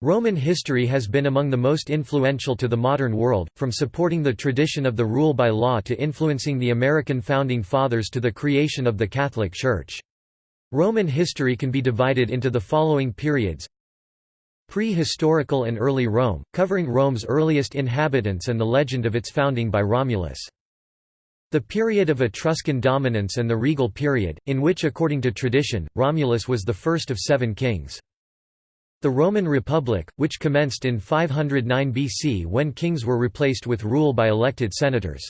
Roman history has been among the most influential to the modern world, from supporting the tradition of the rule by law to influencing the American Founding Fathers to the creation of the Catholic Church. Roman history can be divided into the following periods Pre-historical and early Rome, covering Rome's earliest inhabitants and the legend of its founding by Romulus. The period of Etruscan dominance and the regal period, in which according to tradition, Romulus was the first of seven kings. The Roman Republic, which commenced in 509 BC when kings were replaced with rule by elected senators.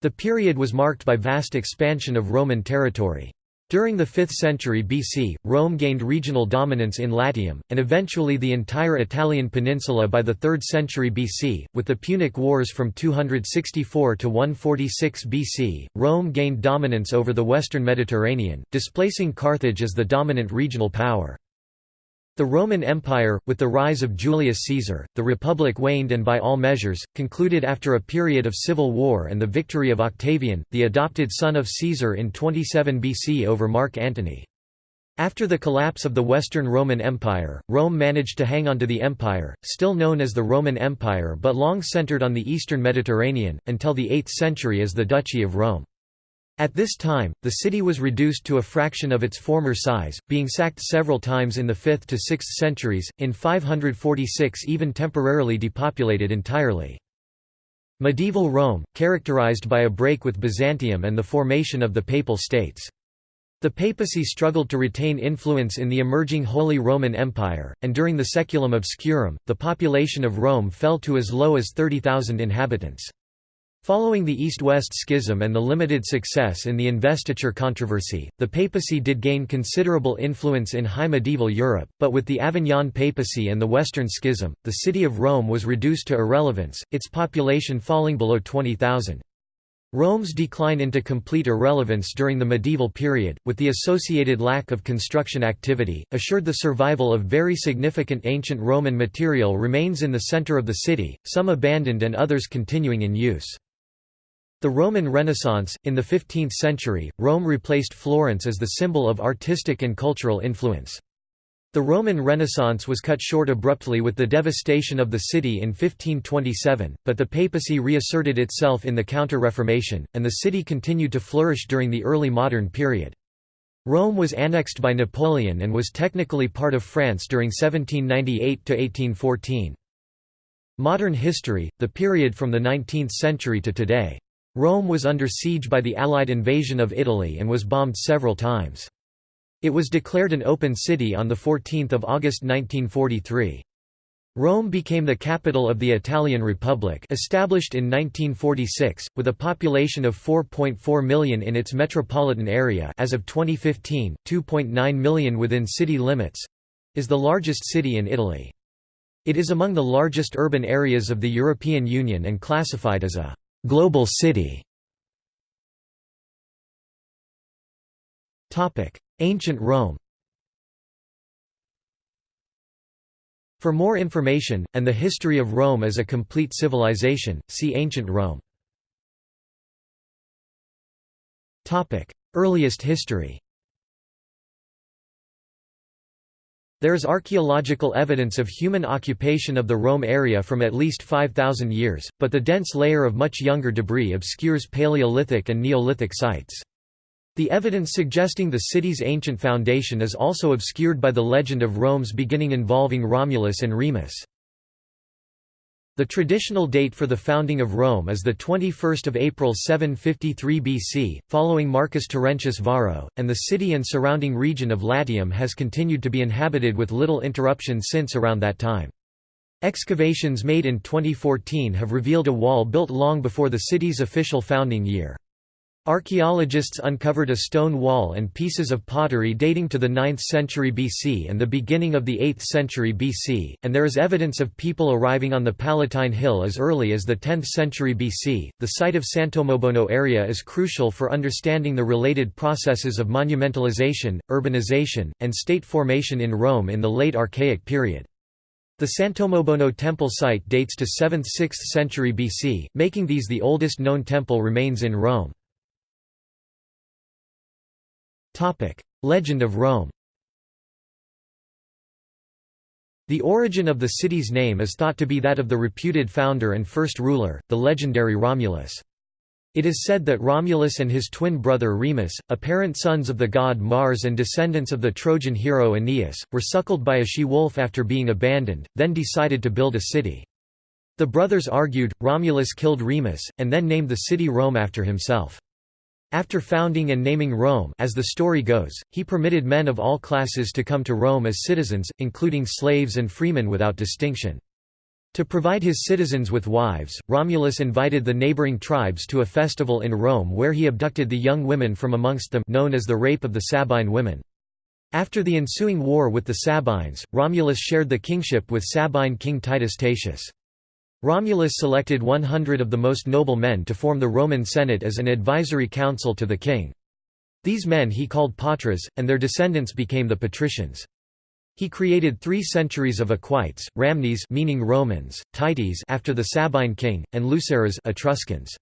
The period was marked by vast expansion of Roman territory. During the 5th century BC, Rome gained regional dominance in Latium, and eventually the entire Italian peninsula by the 3rd century BC. With the Punic Wars from 264 to 146 BC, Rome gained dominance over the western Mediterranean, displacing Carthage as the dominant regional power. The Roman Empire, with the rise of Julius Caesar, the Republic waned and by all measures, concluded after a period of civil war and the victory of Octavian, the adopted son of Caesar in 27 BC over Mark Antony. After the collapse of the Western Roman Empire, Rome managed to hang on to the empire, still known as the Roman Empire but long centered on the eastern Mediterranean, until the 8th century as the Duchy of Rome. At this time, the city was reduced to a fraction of its former size, being sacked several times in the 5th to 6th centuries, in 546 even temporarily depopulated entirely. Medieval Rome, characterized by a break with Byzantium and the formation of the Papal States. The papacy struggled to retain influence in the emerging Holy Roman Empire, and during the Saeculum Obscurum, the population of Rome fell to as low as 30,000 inhabitants. Following the East-West Schism and the limited success in the investiture controversy, the papacy did gain considerable influence in high medieval Europe, but with the Avignon papacy and the Western Schism, the city of Rome was reduced to irrelevance, its population falling below 20,000. Rome's decline into complete irrelevance during the medieval period, with the associated lack of construction activity, assured the survival of very significant ancient Roman material remains in the center of the city, some abandoned and others continuing in use. The Roman Renaissance, in the 15th century, Rome replaced Florence as the symbol of artistic and cultural influence. The Roman Renaissance was cut short abruptly with the devastation of the city in 1527, but the papacy reasserted itself in the Counter-Reformation, and the city continued to flourish during the early modern period. Rome was annexed by Napoleon and was technically part of France during 1798–1814. Modern history, the period from the 19th century to today. Rome was under siege by the Allied invasion of Italy and was bombed several times. It was declared an open city on 14 August 1943. Rome became the capital of the Italian Republic established in 1946, with a population of 4.4 million in its metropolitan area as of 2015, 2.9 million within city limits—is the largest city in Italy. It is among the largest urban areas of the European Union and classified as a Global city. Ancient Rome. For more information, and the history of Rome as a complete civilization, see Ancient Rome. Earliest history There is archaeological evidence of human occupation of the Rome area from at least 5,000 years, but the dense layer of much younger debris obscures Paleolithic and Neolithic sites. The evidence suggesting the city's ancient foundation is also obscured by the legend of Rome's beginning involving Romulus and Remus. The traditional date for the founding of Rome is the 21st of April 753 BC, following Marcus Terentius Varro, and the city and surrounding region of Latium has continued to be inhabited with little interruption since around that time. Excavations made in 2014 have revealed a wall built long before the city's official founding year. Archaeologists uncovered a stone wall and pieces of pottery dating to the 9th century BC and the beginning of the 8th century BC, and there is evidence of people arriving on the Palatine Hill as early as the 10th century BC. The site of Sant'Omobono area is crucial for understanding the related processes of monumentalization, urbanization, and state formation in Rome in the late Archaic period. The Sant'Omobono temple site dates to 7th–6th century BC, making these the oldest known temple remains in Rome. Legend of Rome The origin of the city's name is thought to be that of the reputed founder and first ruler, the legendary Romulus. It is said that Romulus and his twin brother Remus, apparent sons of the god Mars and descendants of the Trojan hero Aeneas, were suckled by a she-wolf after being abandoned, then decided to build a city. The brothers argued, Romulus killed Remus, and then named the city Rome after himself. After founding and naming Rome as the story goes, he permitted men of all classes to come to Rome as citizens, including slaves and freemen without distinction. To provide his citizens with wives, Romulus invited the neighboring tribes to a festival in Rome where he abducted the young women from amongst them known as the Rape of the Sabine women. After the ensuing war with the Sabines, Romulus shared the kingship with Sabine king Titus Tatius. Romulus selected 100 of the most noble men to form the Roman Senate as an advisory council to the king. These men he called patres, and their descendants became the patricians. He created three centuries of equites, Ramnes meaning Romans, Tities after the Sabine king, and Luceres Etruscans.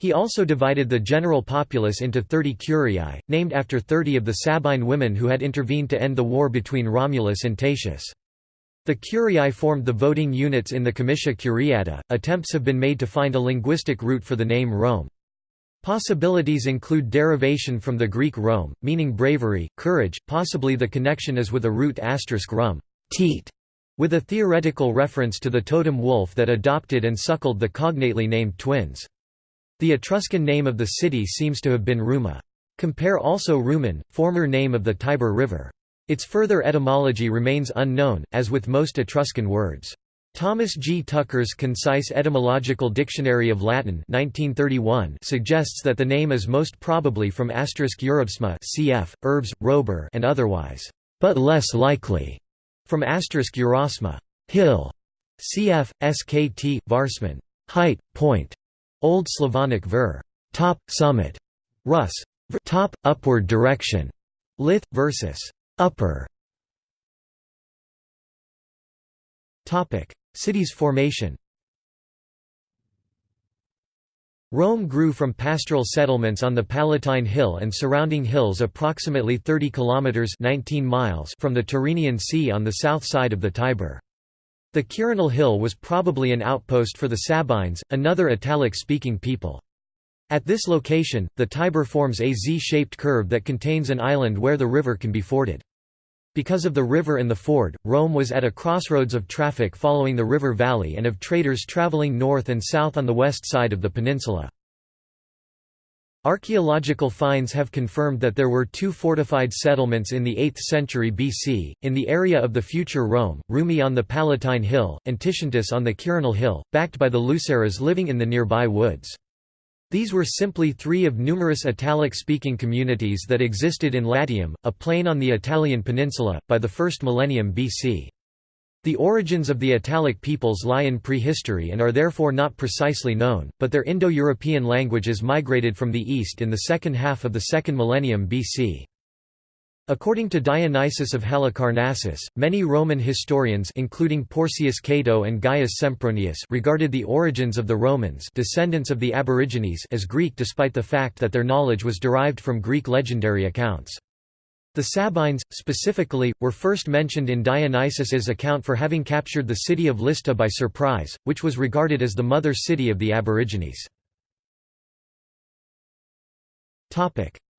He also divided the general populace into 30 curiae, named after 30 of the Sabine women who had intervened to end the war between Romulus and Tatius. The curiae formed the voting units in the comitia curiata. Attempts have been made to find a linguistic root for the name Rome. Possibilities include derivation from the Greek Rome, meaning bravery, courage, possibly the connection is with a root asterisk rum teat, with a theoretical reference to the totem wolf that adopted and suckled the cognately named twins. The Etruscan name of the city seems to have been Ruma. Compare also Rumon, former name of the Tiber River. Its further etymology remains unknown, as with most Etruscan words. Thomas G. Tucker's Concise Etymological Dictionary of Latin 1931 suggests that the name is most probably from asterisk Eurobsma cf. urbs, robur and otherwise, but less likely, from asterisk Eurosma hill, cf. skt, varsman height, point, Old Slavonic ver top, summit, Rus top, upward direction, lith, versus upper. City's formation Rome grew from pastoral settlements on the Palatine Hill and surrounding hills approximately 30 kilometers 19 miles from the Tyrrhenian Sea on the south side of the Tiber. The Quirinal Hill was probably an outpost for the Sabines, another Italic-speaking people. At this location, the Tiber forms a Z-shaped curve that contains an island where the river can be forded. Because of the river and the ford, Rome was at a crossroads of traffic following the river valley and of traders traveling north and south on the west side of the peninsula. Archaeological finds have confirmed that there were two fortified settlements in the 8th century BC, in the area of the future Rome, Rumi on the Palatine Hill, and Ticintus on the Quirinal Hill, backed by the Luceres living in the nearby woods. These were simply three of numerous Italic-speaking communities that existed in Latium, a plain on the Italian peninsula, by the first millennium BC. The origins of the Italic peoples lie in prehistory and are therefore not precisely known, but their Indo-European languages migrated from the east in the second half of the second millennium BC. According to Dionysius of Halicarnassus, many Roman historians including Porcius Cato and Gaius Sempronius regarded the origins of the Romans descendants of the Aborigines as Greek despite the fact that their knowledge was derived from Greek legendary accounts. The Sabines, specifically, were first mentioned in Dionysius's account for having captured the city of Lista by surprise, which was regarded as the mother city of the Aborigines.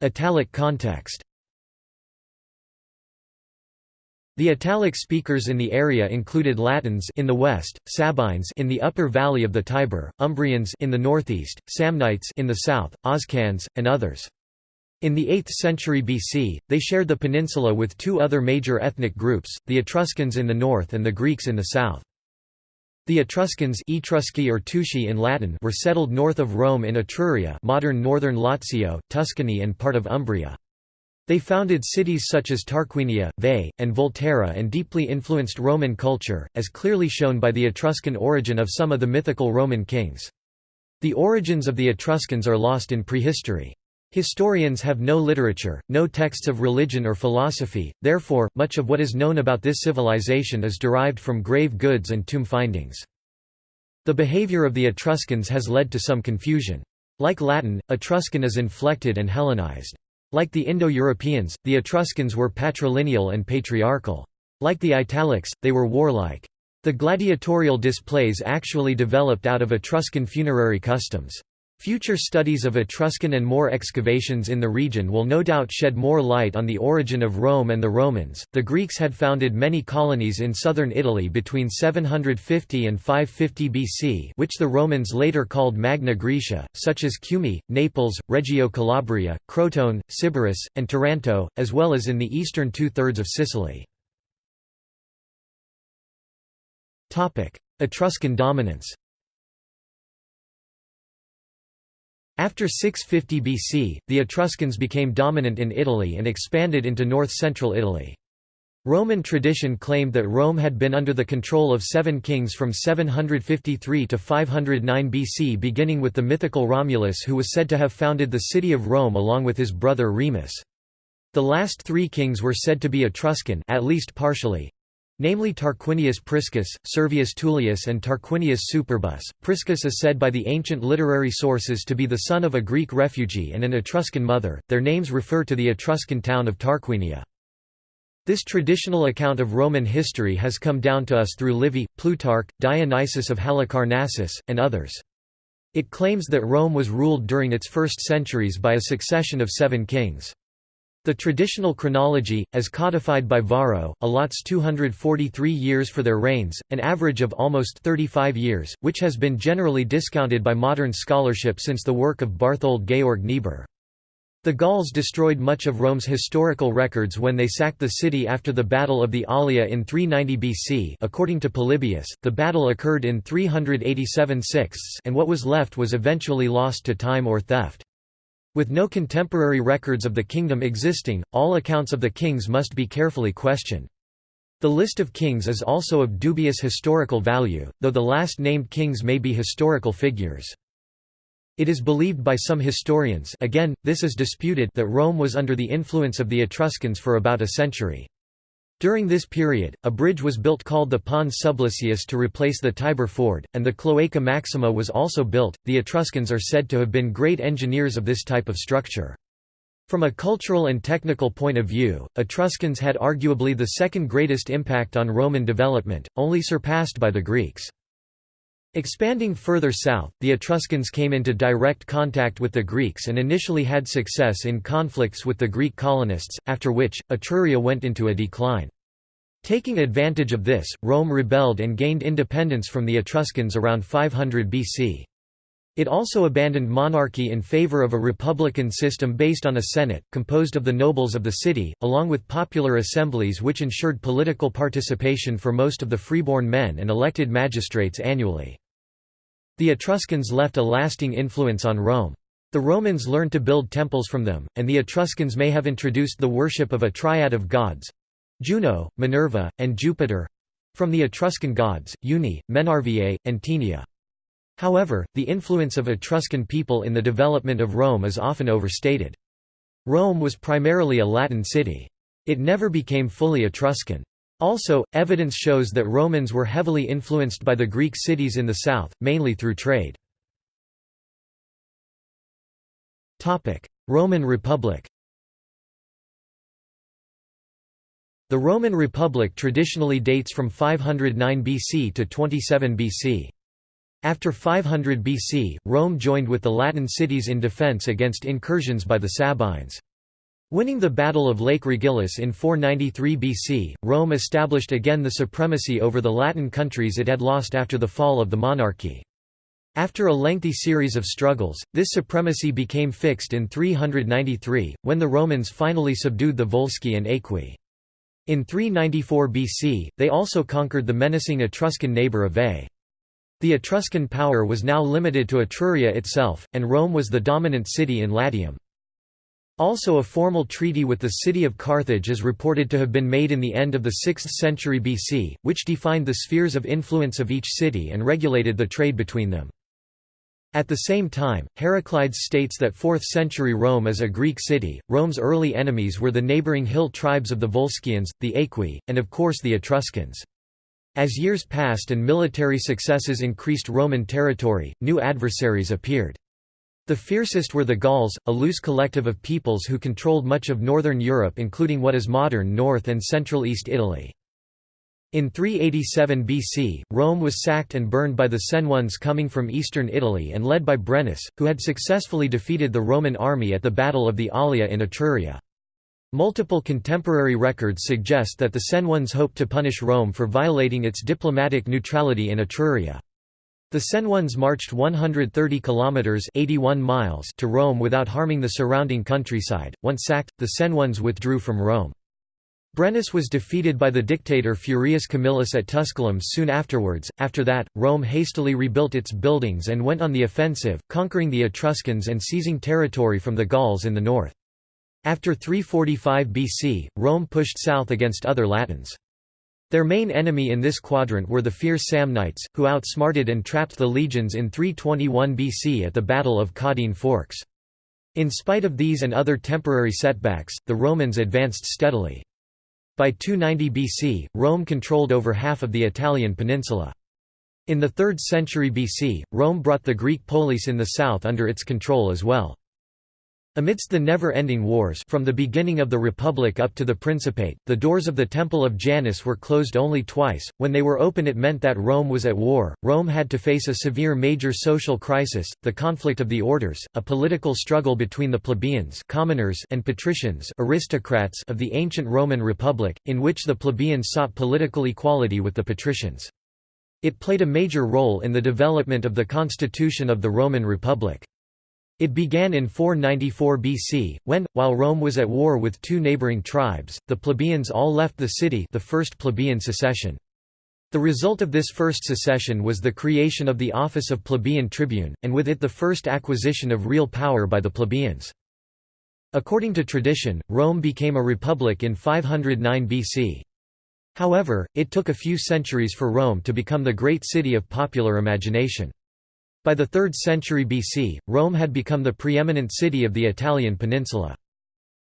Italic context The Italic speakers in the area included Latins in the west, Sabines in the upper valley of the Tiber, Umbrians in the northeast, Samnites in the south, Oscans, and others. In the 8th century BC, they shared the peninsula with two other major ethnic groups, the Etruscans in the north and the Greeks in the south. The Etruscans Etrusci or Tusci in Latin were settled north of Rome in Etruria modern northern Lazio, Tuscany and part of Umbria. They founded cities such as Tarquinia, Veii, and Volterra and deeply influenced Roman culture, as clearly shown by the Etruscan origin of some of the mythical Roman kings. The origins of the Etruscans are lost in prehistory. Historians have no literature, no texts of religion or philosophy, therefore, much of what is known about this civilization is derived from grave goods and tomb findings. The behavior of the Etruscans has led to some confusion. Like Latin, Etruscan is inflected and Hellenized. Like the Indo-Europeans, the Etruscans were patrilineal and patriarchal. Like the Italics, they were warlike. The gladiatorial displays actually developed out of Etruscan funerary customs. Future studies of Etruscan and more excavations in the region will no doubt shed more light on the origin of Rome and the Romans. The Greeks had founded many colonies in southern Italy between 750 and 550 BC, which the Romans later called Magna Graecia, such as Cumae, Naples, Reggio Calabria, Crotone, Sybaris, and Taranto, as well as in the eastern two-thirds of Sicily. Etruscan dominance After 650 BC, the Etruscans became dominant in Italy and expanded into north-central Italy. Roman tradition claimed that Rome had been under the control of seven kings from 753 to 509 BC beginning with the mythical Romulus who was said to have founded the city of Rome along with his brother Remus. The last three kings were said to be Etruscan at least partially, namely Tarquinius Priscus, Servius Tullius and Tarquinius Superbus. Priscus is said by the ancient literary sources to be the son of a Greek refugee and an Etruscan mother, their names refer to the Etruscan town of Tarquinia. This traditional account of Roman history has come down to us through Livy, Plutarch, Dionysius of Halicarnassus, and others. It claims that Rome was ruled during its first centuries by a succession of seven kings. The traditional chronology, as codified by Varro, allots 243 years for their reigns, an average of almost 35 years, which has been generally discounted by modern scholarship since the work of Barthold Georg Niebuhr. The Gauls destroyed much of Rome's historical records when they sacked the city after the Battle of the Allia in 390 BC according to Polybius, the battle occurred in 387 sixths and what was left was eventually lost to time or theft. With no contemporary records of the kingdom existing, all accounts of the kings must be carefully questioned. The list of kings is also of dubious historical value, though the last named kings may be historical figures. It is believed by some historians again, this is disputed that Rome was under the influence of the Etruscans for about a century. During this period, a bridge was built called the Pons Sublicius to replace the Tiber ford, and the Cloaca Maxima was also built. The Etruscans are said to have been great engineers of this type of structure. From a cultural and technical point of view, Etruscans had arguably the second greatest impact on Roman development, only surpassed by the Greeks. Expanding further south, the Etruscans came into direct contact with the Greeks and initially had success in conflicts with the Greek colonists, after which, Etruria went into a decline. Taking advantage of this, Rome rebelled and gained independence from the Etruscans around 500 BC. It also abandoned monarchy in favor of a republican system based on a senate, composed of the nobles of the city, along with popular assemblies which ensured political participation for most of the freeborn men and elected magistrates annually. The Etruscans left a lasting influence on Rome. The Romans learned to build temples from them, and the Etruscans may have introduced the worship of a triad of gods—Juno, Minerva, and Jupiter—from the Etruscan gods, Uni, Menrva, and Tinia. However, the influence of Etruscan people in the development of Rome is often overstated. Rome was primarily a Latin city. It never became fully Etruscan. Also, evidence shows that Romans were heavily influenced by the Greek cities in the south, mainly through trade. Roman Republic The Roman Republic traditionally dates from 509 BC to 27 BC. After 500 BC, Rome joined with the Latin cities in defense against incursions by the Sabines. Winning the Battle of Lake Regillus in 493 BC, Rome established again the supremacy over the Latin countries it had lost after the fall of the monarchy. After a lengthy series of struggles, this supremacy became fixed in 393, when the Romans finally subdued the Volsci and Aequi. In 394 BC, they also conquered the menacing Etruscan neighbour of Veii. The Etruscan power was now limited to Etruria itself, and Rome was the dominant city in Latium. Also a formal treaty with the city of Carthage is reported to have been made in the end of the 6th century BC, which defined the spheres of influence of each city and regulated the trade between them. At the same time, Heraclides states that 4th century Rome is a Greek city. Rome's early enemies were the neighboring hill tribes of the Volscians, the Aequi, and of course the Etruscans. As years passed and military successes increased Roman territory, new adversaries appeared. The fiercest were the Gauls, a loose collective of peoples who controlled much of northern Europe including what is modern North and Central East Italy. In 387 BC, Rome was sacked and burned by the Senones coming from eastern Italy and led by Brennus, who had successfully defeated the Roman army at the Battle of the Allia in Etruria. Multiple contemporary records suggest that the Senones hoped to punish Rome for violating its diplomatic neutrality in Etruria. The Senones marched 130 kilometers (81 miles) to Rome without harming the surrounding countryside. Once sacked, the Senones withdrew from Rome. Brennus was defeated by the dictator Furius Camillus at Tusculum soon afterwards. After that, Rome hastily rebuilt its buildings and went on the offensive, conquering the Etruscans and seizing territory from the Gauls in the north. After 345 BC, Rome pushed south against other Latins. Their main enemy in this quadrant were the fierce Samnites, who outsmarted and trapped the legions in 321 BC at the Battle of Caudine Forks. In spite of these and other temporary setbacks, the Romans advanced steadily. By 290 BC, Rome controlled over half of the Italian peninsula. In the 3rd century BC, Rome brought the Greek polis in the south under its control as well. Amidst the never-ending wars from the beginning of the Republic up to the Principate, the doors of the Temple of Janus were closed only twice. When they were open it meant that Rome was at war. Rome had to face a severe major social crisis, the conflict of the orders, a political struggle between the plebeians commoners and patricians aristocrats of the ancient Roman Republic, in which the plebeians sought political equality with the patricians. It played a major role in the development of the constitution of the Roman Republic. It began in 494 BC, when, while Rome was at war with two neighboring tribes, the plebeians all left the city the First Plebeian Secession. The result of this first secession was the creation of the office of plebeian tribune, and with it the first acquisition of real power by the plebeians. According to tradition, Rome became a republic in 509 BC. However, it took a few centuries for Rome to become the great city of popular imagination. By the 3rd century BC, Rome had become the preeminent city of the Italian peninsula.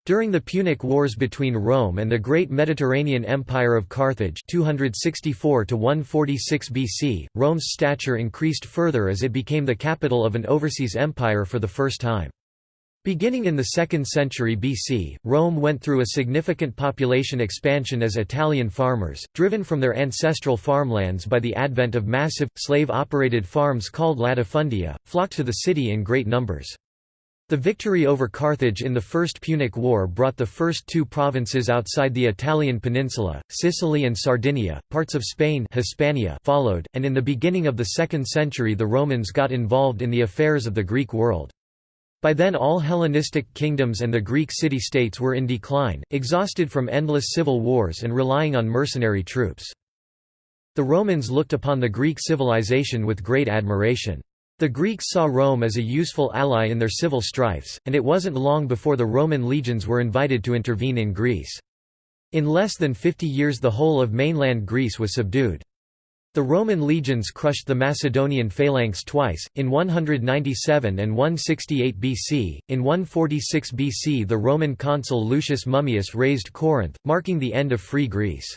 During the Punic Wars between Rome and the Great Mediterranean Empire of Carthage 264 BC, Rome's stature increased further as it became the capital of an overseas empire for the first time. Beginning in the 2nd century BC, Rome went through a significant population expansion as Italian farmers, driven from their ancestral farmlands by the advent of massive, slave-operated farms called latifundia, flocked to the city in great numbers. The victory over Carthage in the First Punic War brought the first two provinces outside the Italian peninsula, Sicily and Sardinia, parts of Spain Hispania followed, and in the beginning of the 2nd century the Romans got involved in the affairs of the Greek world. By then all Hellenistic kingdoms and the Greek city-states were in decline, exhausted from endless civil wars and relying on mercenary troops. The Romans looked upon the Greek civilization with great admiration. The Greeks saw Rome as a useful ally in their civil strifes, and it wasn't long before the Roman legions were invited to intervene in Greece. In less than 50 years the whole of mainland Greece was subdued. The Roman legions crushed the Macedonian phalanx twice, in 197 and 168 BC. In 146 BC, the Roman consul Lucius Mummius razed Corinth, marking the end of Free Greece.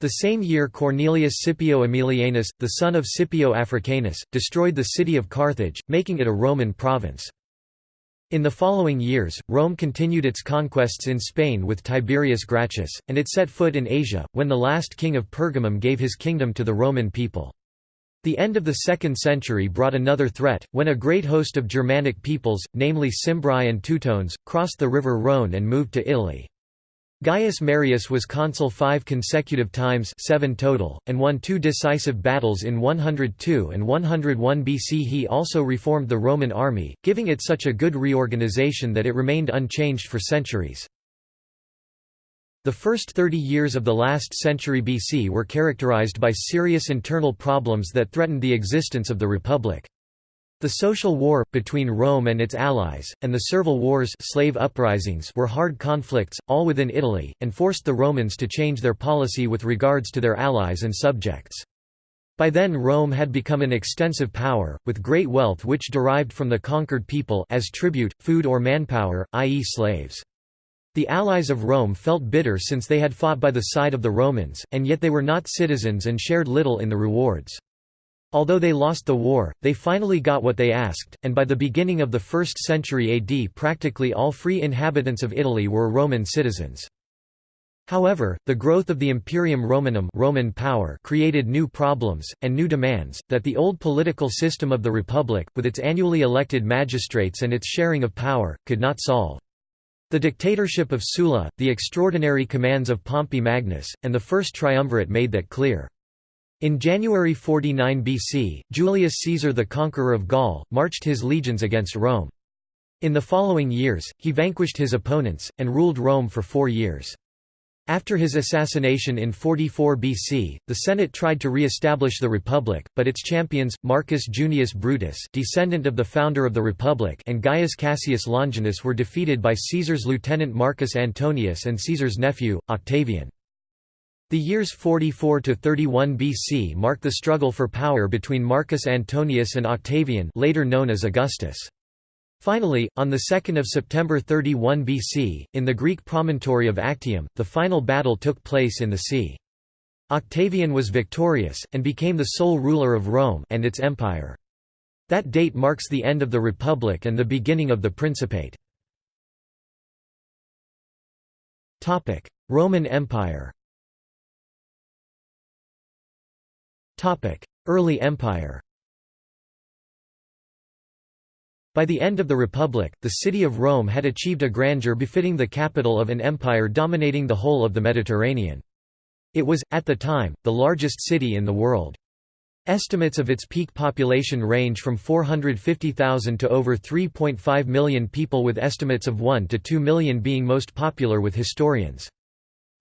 The same year Cornelius Scipio Aemilianus, the son of Scipio Africanus, destroyed the city of Carthage, making it a Roman province. In the following years, Rome continued its conquests in Spain with Tiberius Gracchus, and it set foot in Asia, when the last king of Pergamum gave his kingdom to the Roman people. The end of the 2nd century brought another threat, when a great host of Germanic peoples, namely Cimbri and Teutones, crossed the river Rhone and moved to Italy. Gaius Marius was consul five consecutive times seven total, and won two decisive battles in 102 and 101 BC. He also reformed the Roman army, giving it such a good reorganization that it remained unchanged for centuries. The first 30 years of the last century BC were characterized by serious internal problems that threatened the existence of the Republic. The social war, between Rome and its allies, and the Servile Wars slave uprisings were hard conflicts, all within Italy, and forced the Romans to change their policy with regards to their allies and subjects. By then Rome had become an extensive power, with great wealth which derived from the conquered people as tribute, food or manpower, i.e. slaves. The allies of Rome felt bitter since they had fought by the side of the Romans, and yet they were not citizens and shared little in the rewards. Although they lost the war, they finally got what they asked, and by the beginning of the 1st century AD practically all free inhabitants of Italy were Roman citizens. However, the growth of the Imperium Romanum Roman power created new problems, and new demands, that the old political system of the Republic, with its annually elected magistrates and its sharing of power, could not solve. The dictatorship of Sulla, the extraordinary commands of Pompey Magnus, and the First Triumvirate made that clear. In January 49 BC, Julius Caesar the conqueror of Gaul, marched his legions against Rome. In the following years, he vanquished his opponents, and ruled Rome for four years. After his assassination in 44 BC, the Senate tried to re-establish the Republic, but its champions, Marcus Junius Brutus descendant of the founder of the Republic and Gaius Cassius Longinus were defeated by Caesar's lieutenant Marcus Antonius and Caesar's nephew, Octavian. The years 44 to 31 BC mark the struggle for power between Marcus Antonius and Octavian later known as Augustus. Finally, on 2 September 31 BC, in the Greek promontory of Actium, the final battle took place in the sea. Octavian was victorious, and became the sole ruler of Rome and its empire. That date marks the end of the Republic and the beginning of the Principate. Roman Empire Early Empire By the end of the Republic, the city of Rome had achieved a grandeur befitting the capital of an empire dominating the whole of the Mediterranean. It was, at the time, the largest city in the world. Estimates of its peak population range from 450,000 to over 3.5 million people with estimates of 1 to 2 million being most popular with historians.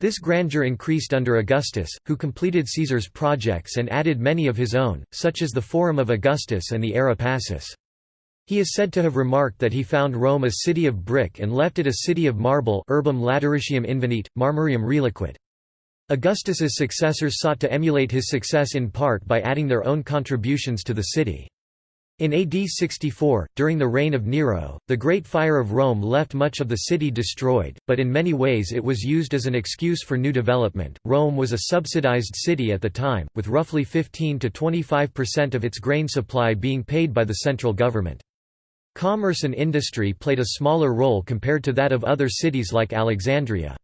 This grandeur increased under Augustus, who completed Caesar's projects and added many of his own, such as the Forum of Augustus and the Ara Pacis. He is said to have remarked that he found Rome a city of brick and left it a city of marble urbum lateritium invenit, marmorium reliquit. Augustus's successors sought to emulate his success in part by adding their own contributions to the city. In AD 64, during the reign of Nero, the Great Fire of Rome left much of the city destroyed, but in many ways it was used as an excuse for new development. Rome was a subsidized city at the time, with roughly 15 to 25% of its grain supply being paid by the central government. Commerce and industry played a smaller role compared to that of other cities like Alexandria.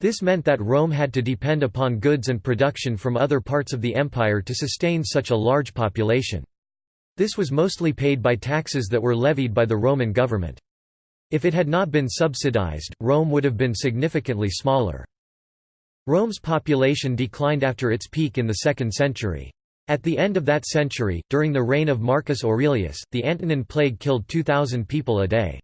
This meant that Rome had to depend upon goods and production from other parts of the empire to sustain such a large population. This was mostly paid by taxes that were levied by the Roman government. If it had not been subsidized, Rome would have been significantly smaller. Rome's population declined after its peak in the 2nd century. At the end of that century, during the reign of Marcus Aurelius, the Antonine Plague killed 2,000 people a day.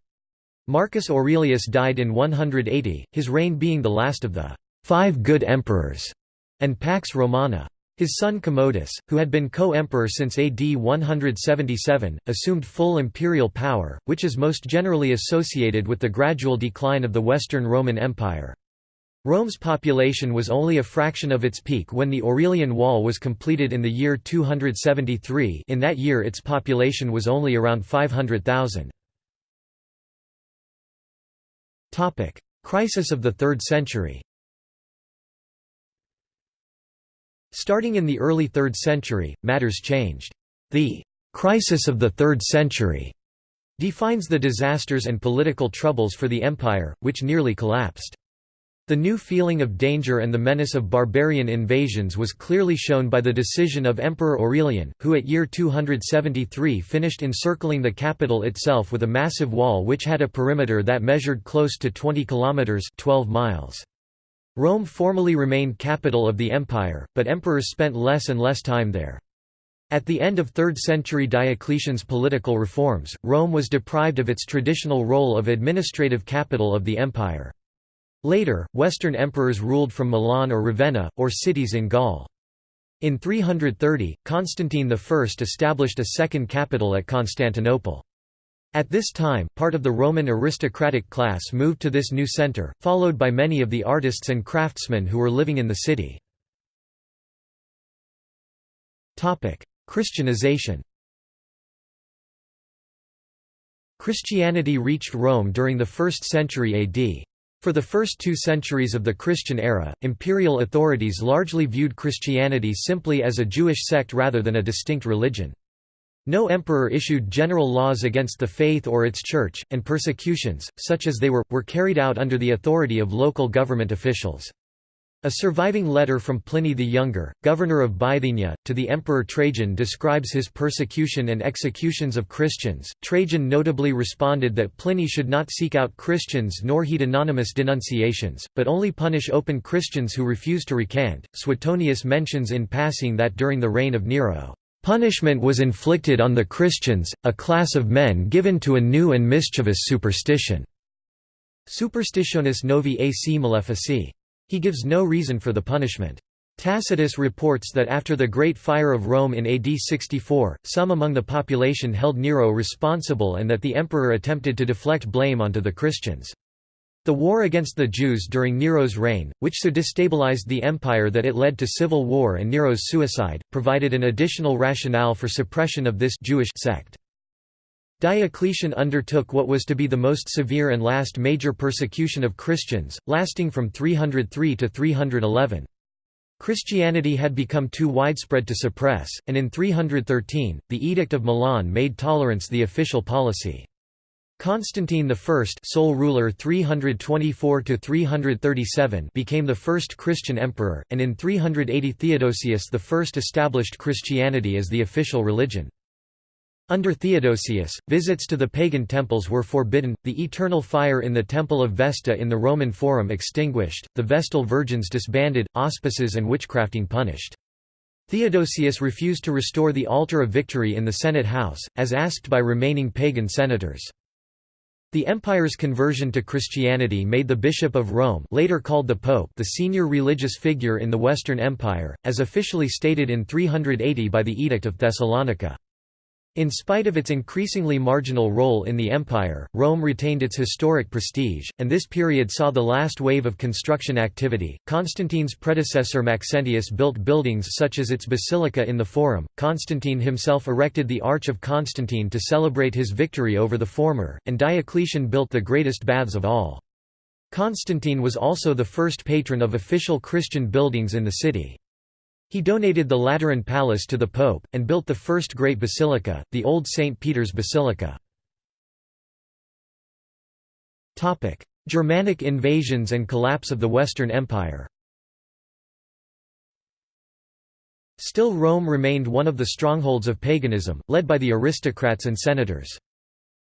Marcus Aurelius died in 180, his reign being the last of the Five Good Emperors and Pax Romana. His son Commodus, who had been co-emperor since AD 177, assumed full imperial power, which is most generally associated with the gradual decline of the Western Roman Empire. Rome's population was only a fraction of its peak when the Aurelian Wall was completed in the year 273 in that year its population was only around 500,000. Crisis of the 3rd century Starting in the early 3rd century, matters changed. The «crisis of the 3rd century» defines the disasters and political troubles for the empire, which nearly collapsed. The new feeling of danger and the menace of barbarian invasions was clearly shown by the decision of Emperor Aurelian, who at year 273 finished encircling the capital itself with a massive wall which had a perimeter that measured close to 20 kilometers 12 miles. Rome formally remained capital of the empire, but emperors spent less and less time there. At the end of 3rd century Diocletian's political reforms, Rome was deprived of its traditional role of administrative capital of the empire. Later, Western emperors ruled from Milan or Ravenna, or cities in Gaul. In 330, Constantine I established a second capital at Constantinople. At this time, part of the Roman aristocratic class moved to this new center, followed by many of the artists and craftsmen who were living in the city. Christianization Christianity reached Rome during the 1st century AD. For the first two centuries of the Christian era, imperial authorities largely viewed Christianity simply as a Jewish sect rather than a distinct religion. No emperor issued general laws against the faith or its church, and persecutions, such as they were, were carried out under the authority of local government officials. A surviving letter from Pliny the Younger, governor of Bithynia, to the Emperor Trajan describes his persecution and executions of Christians. Trajan notably responded that Pliny should not seek out Christians nor heed anonymous denunciations, but only punish open Christians who refused to recant. Suetonius mentions in passing that during the reign of Nero, Punishment was inflicted on the Christians, a class of men given to a new and mischievous superstition. Superstitionis novi ac malefici. He gives no reason for the punishment. Tacitus reports that after the Great Fire of Rome in AD 64, some among the population held Nero responsible and that the emperor attempted to deflect blame onto the Christians. The war against the Jews during Nero's reign, which so destabilized the empire that it led to civil war and Nero's suicide, provided an additional rationale for suppression of this Jewish sect. Diocletian undertook what was to be the most severe and last major persecution of Christians, lasting from 303 to 311. Christianity had become too widespread to suppress, and in 313, the Edict of Milan made tolerance the official policy. Constantine I sole ruler 324 became the first Christian emperor, and in 380 Theodosius I established Christianity as the official religion. Under Theodosius, visits to the pagan temples were forbidden, the eternal fire in the Temple of Vesta in the Roman Forum extinguished, the Vestal virgins disbanded, auspices and witchcrafting punished. Theodosius refused to restore the altar of victory in the Senate house, as asked by remaining pagan senators. The empire's conversion to Christianity made the Bishop of Rome later called the Pope the senior religious figure in the Western Empire, as officially stated in 380 by the Edict of Thessalonica. In spite of its increasingly marginal role in the empire, Rome retained its historic prestige, and this period saw the last wave of construction activity. Constantine's predecessor Maxentius built buildings such as its basilica in the Forum. Constantine himself erected the Arch of Constantine to celebrate his victory over the former, and Diocletian built the greatest baths of all. Constantine was also the first patron of official Christian buildings in the city. He donated the Lateran Palace to the Pope, and built the first great basilica, the Old St. Peter's Basilica. Germanic invasions and collapse of the Western Empire Still Rome remained one of the strongholds of paganism, led by the aristocrats and senators.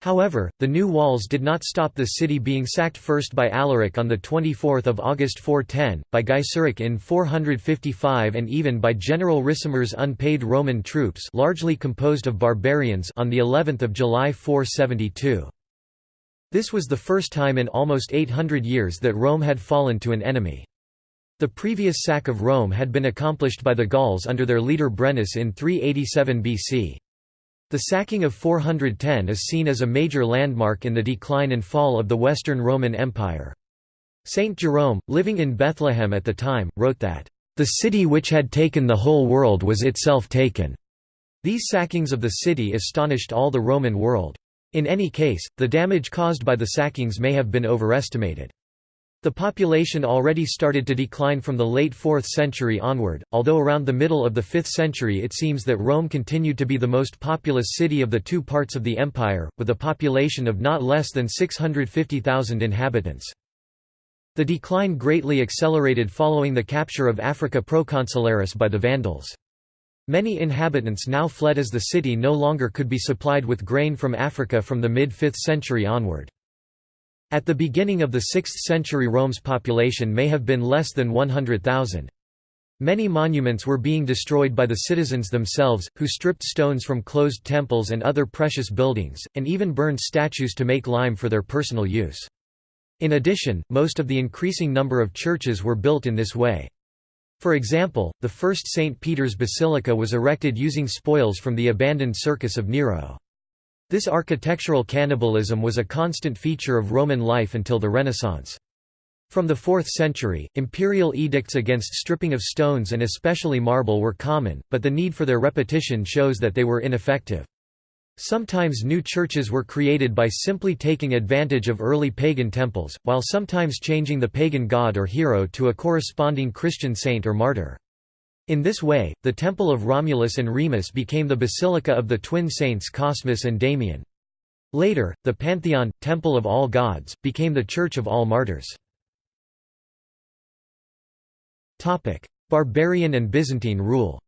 However, the new walls did not stop the city being sacked first by Alaric on 24 August 410, by Gaiseric in 455 and even by General Ricimer's unpaid Roman troops largely composed of barbarians on of July 472. This was the first time in almost 800 years that Rome had fallen to an enemy. The previous sack of Rome had been accomplished by the Gauls under their leader Brennus in 387 BC. The sacking of 410 is seen as a major landmark in the decline and fall of the Western Roman Empire. Saint Jerome, living in Bethlehem at the time, wrote that, "...the city which had taken the whole world was itself taken." These sackings of the city astonished all the Roman world. In any case, the damage caused by the sackings may have been overestimated. The population already started to decline from the late 4th century onward, although around the middle of the 5th century it seems that Rome continued to be the most populous city of the two parts of the empire, with a population of not less than 650,000 inhabitants. The decline greatly accelerated following the capture of Africa Proconsularis by the Vandals. Many inhabitants now fled as the city no longer could be supplied with grain from Africa from the mid-5th century onward. At the beginning of the 6th century Rome's population may have been less than 100,000. Many monuments were being destroyed by the citizens themselves, who stripped stones from closed temples and other precious buildings, and even burned statues to make lime for their personal use. In addition, most of the increasing number of churches were built in this way. For example, the first St. Peter's Basilica was erected using spoils from the abandoned circus of Nero. This architectural cannibalism was a constant feature of Roman life until the Renaissance. From the 4th century, imperial edicts against stripping of stones and especially marble were common, but the need for their repetition shows that they were ineffective. Sometimes new churches were created by simply taking advantage of early pagan temples, while sometimes changing the pagan god or hero to a corresponding Christian saint or martyr. In this way, the temple of Romulus and Remus became the basilica of the twin saints Cosmas and Damian. Later, the Pantheon, temple of all gods, became the church of all martyrs. Barbarian and Byzantine rule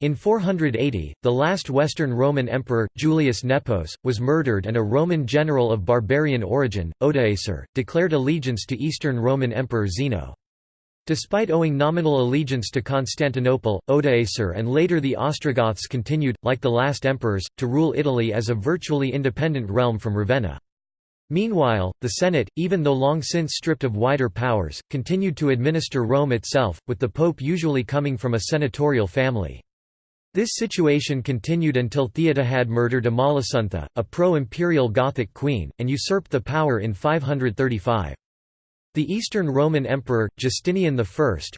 In 480, the last Western Roman emperor, Julius Nepos, was murdered and a Roman general of barbarian origin, Odoacer, declared allegiance to Eastern Roman Emperor Zeno. Despite owing nominal allegiance to Constantinople, Odoacer and later the Ostrogoths continued, like the last emperors, to rule Italy as a virtually independent realm from Ravenna. Meanwhile, the Senate, even though long since stripped of wider powers, continued to administer Rome itself, with the pope usually coming from a senatorial family. This situation continued until Theodahad murdered Amalasuntha, a pro-imperial Gothic queen, and usurped the power in 535. The Eastern Roman Emperor, Justinian I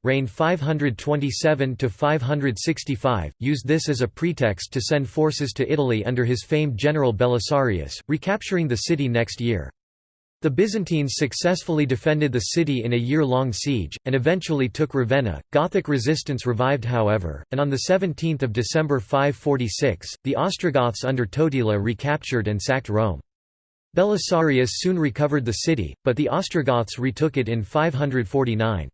reigned 527–565, used this as a pretext to send forces to Italy under his famed general Belisarius, recapturing the city next year. The Byzantines successfully defended the city in a year-long siege, and eventually took Ravenna. Gothic resistance revived however, and on 17 December 546, the Ostrogoths under Totila recaptured and sacked Rome. Belisarius soon recovered the city, but the Ostrogoths retook it in 549.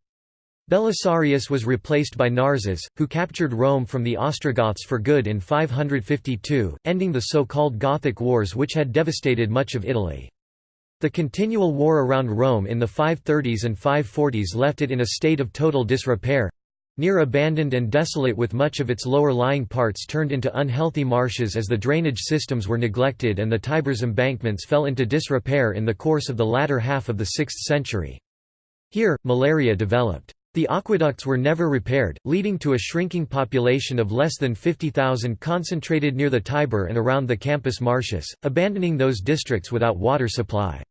Belisarius was replaced by Narses, who captured Rome from the Ostrogoths for good in 552, ending the so-called Gothic Wars which had devastated much of Italy. The continual war around Rome in the 530s and 540s left it in a state of total disrepair—near abandoned and desolate with much of its lower-lying parts turned into unhealthy marshes as the drainage systems were neglected and the Tiber's embankments fell into disrepair in the course of the latter half of the 6th century. Here, malaria developed. The aqueducts were never repaired, leading to a shrinking population of less than 50,000 concentrated near the Tiber and around the Campus Martius, abandoning those districts without water supply.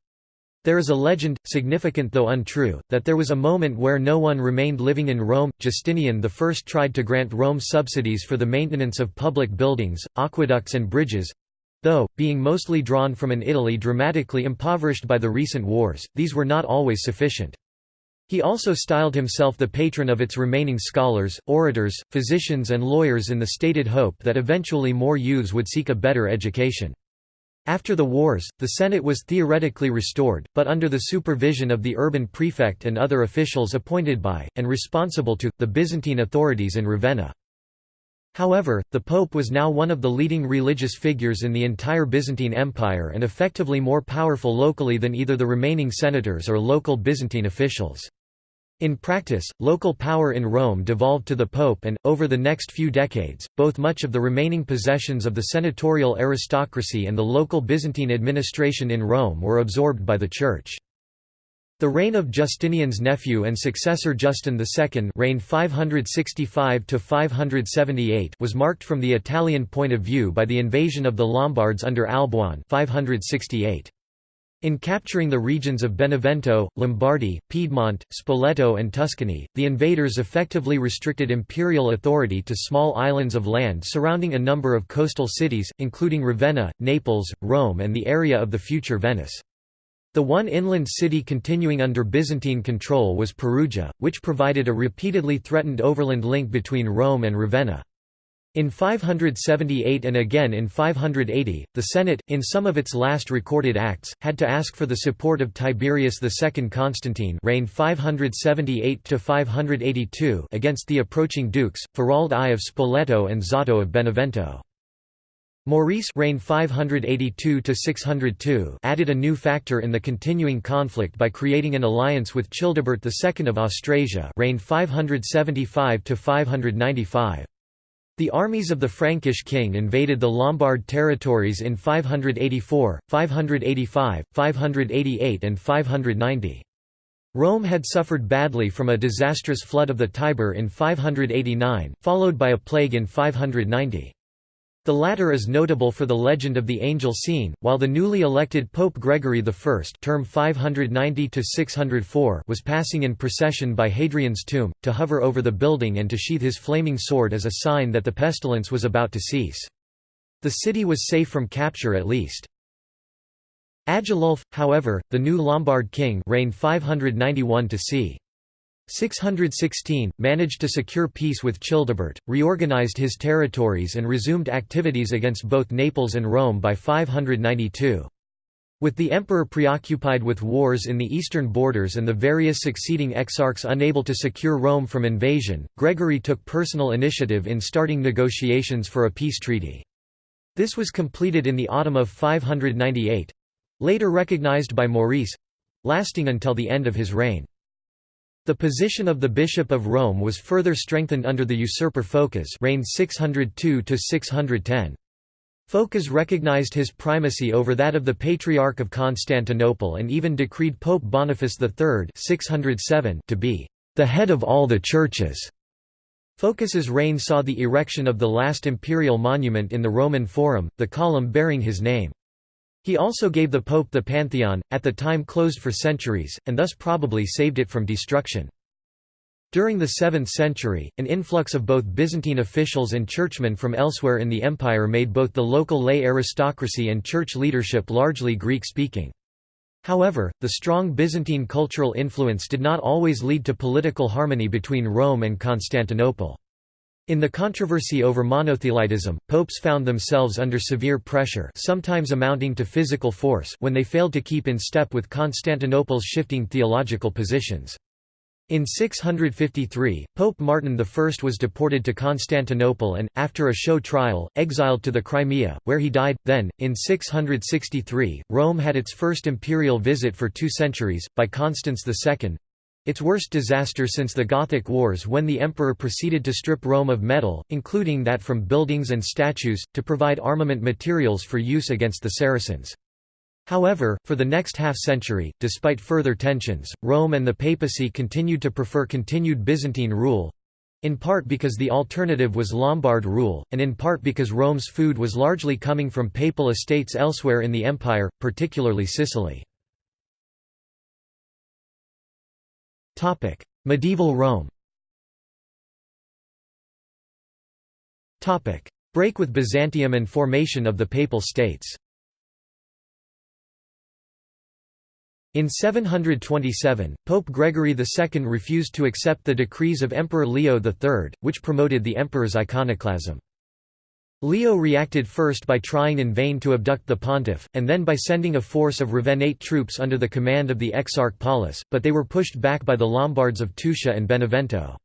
There is a legend, significant though untrue, that there was a moment where no one remained living in Rome. Justinian I tried to grant Rome subsidies for the maintenance of public buildings, aqueducts, and bridges though, being mostly drawn from an Italy dramatically impoverished by the recent wars, these were not always sufficient. He also styled himself the patron of its remaining scholars, orators, physicians and lawyers in the stated hope that eventually more youths would seek a better education. After the wars, the Senate was theoretically restored, but under the supervision of the urban prefect and other officials appointed by, and responsible to, the Byzantine authorities in Ravenna. However, the Pope was now one of the leading religious figures in the entire Byzantine Empire and effectively more powerful locally than either the remaining senators or local Byzantine officials. In practice, local power in Rome devolved to the Pope and, over the next few decades, both much of the remaining possessions of the senatorial aristocracy and the local Byzantine administration in Rome were absorbed by the Church. The reign of Justinian's nephew and successor Justin II reigned 565 was marked from the Italian point of view by the invasion of the Lombards under Alboin 568. In capturing the regions of Benevento, Lombardy, Piedmont, Spoleto and Tuscany, the invaders effectively restricted imperial authority to small islands of land surrounding a number of coastal cities, including Ravenna, Naples, Rome and the area of the future Venice. The one inland city continuing under Byzantine control was Perugia, which provided a repeatedly threatened overland link between Rome and Ravenna. In 578 and again in 580, the Senate, in some of its last recorded acts, had to ask for the support of Tiberius II Constantine reigned 578 against the approaching dukes, Faroald I of Spoleto and Zotto of Benevento. Maurice reigned 582 added a new factor in the continuing conflict by creating an alliance with Childebert II of Austrasia reigned 575 595. The armies of the Frankish king invaded the Lombard territories in 584, 585, 588 and 590. Rome had suffered badly from a disastrous flood of the Tiber in 589, followed by a plague in 590. The latter is notable for the legend of the angel scene, while the newly elected Pope Gregory I term 590 was passing in procession by Hadrian's tomb, to hover over the building and to sheath his flaming sword as a sign that the pestilence was about to cease. The city was safe from capture at least. Agilulf, however, the new Lombard king reigned 591 to c. 616, managed to secure peace with Childebert, reorganized his territories and resumed activities against both Naples and Rome by 592. With the emperor preoccupied with wars in the eastern borders and the various succeeding exarchs unable to secure Rome from invasion, Gregory took personal initiative in starting negotiations for a peace treaty. This was completed in the autumn of 598—later recognized by Maurice—lasting until the end of his reign. The position of the Bishop of Rome was further strengthened under the usurper Phocas reigned 602 -610. Phocas recognized his primacy over that of the Patriarch of Constantinople and even decreed Pope Boniface III 607 to be the head of all the churches. Phocas's reign saw the erection of the last imperial monument in the Roman Forum, the column bearing his name. He also gave the Pope the Pantheon, at the time closed for centuries, and thus probably saved it from destruction. During the 7th century, an influx of both Byzantine officials and churchmen from elsewhere in the empire made both the local lay aristocracy and church leadership largely Greek-speaking. However, the strong Byzantine cultural influence did not always lead to political harmony between Rome and Constantinople. In the controversy over monothelitism, popes found themselves under severe pressure sometimes amounting to physical force when they failed to keep in step with Constantinople's shifting theological positions. In 653, Pope Martin I was deported to Constantinople and, after a show trial, exiled to the Crimea, where he died. Then, in 663, Rome had its first imperial visit for two centuries, by Constans II its worst disaster since the Gothic Wars when the emperor proceeded to strip Rome of metal, including that from buildings and statues, to provide armament materials for use against the Saracens. However, for the next half-century, despite further tensions, Rome and the papacy continued to prefer continued Byzantine rule—in part because the alternative was Lombard rule, and in part because Rome's food was largely coming from papal estates elsewhere in the empire, particularly Sicily. Medieval Rome. Topic: Break with Byzantium and formation of the Papal States. In 727, Pope Gregory II refused to accept the decrees of Emperor Leo III, which promoted the emperor's iconoclasm. Leo reacted first by trying in vain to abduct the pontiff, and then by sending a force of Ravennate troops under the command of the Exarch Paulus, but they were pushed back by the Lombards of Tuscia and Benevento.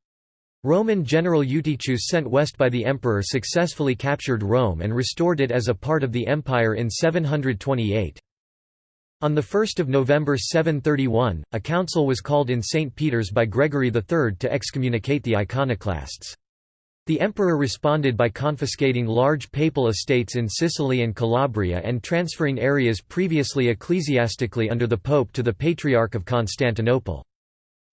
Roman general Eutychus sent west by the emperor successfully captured Rome and restored it as a part of the empire in 728. On 1 November 731, a council was called in St. Peter's by Gregory III to excommunicate the iconoclasts. The emperor responded by confiscating large papal estates in Sicily and Calabria and transferring areas previously ecclesiastically under the pope to the Patriarch of Constantinople.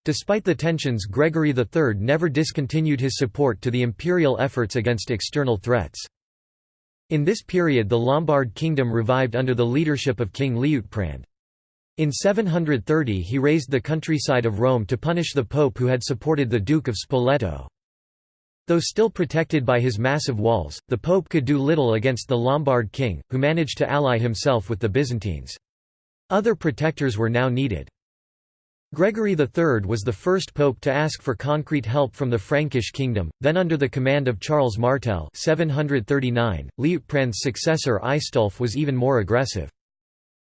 Despite the tensions Gregory III never discontinued his support to the imperial efforts against external threats. In this period the Lombard kingdom revived under the leadership of King Liutprand. In 730 he raised the countryside of Rome to punish the pope who had supported the Duke of Spoleto. Though still protected by his massive walls, the pope could do little against the Lombard king, who managed to ally himself with the Byzantines. Other protectors were now needed. Gregory III was the first pope to ask for concrete help from the Frankish kingdom, then under the command of Charles Martel 739, Liutprand's successor Aistulf was even more aggressive.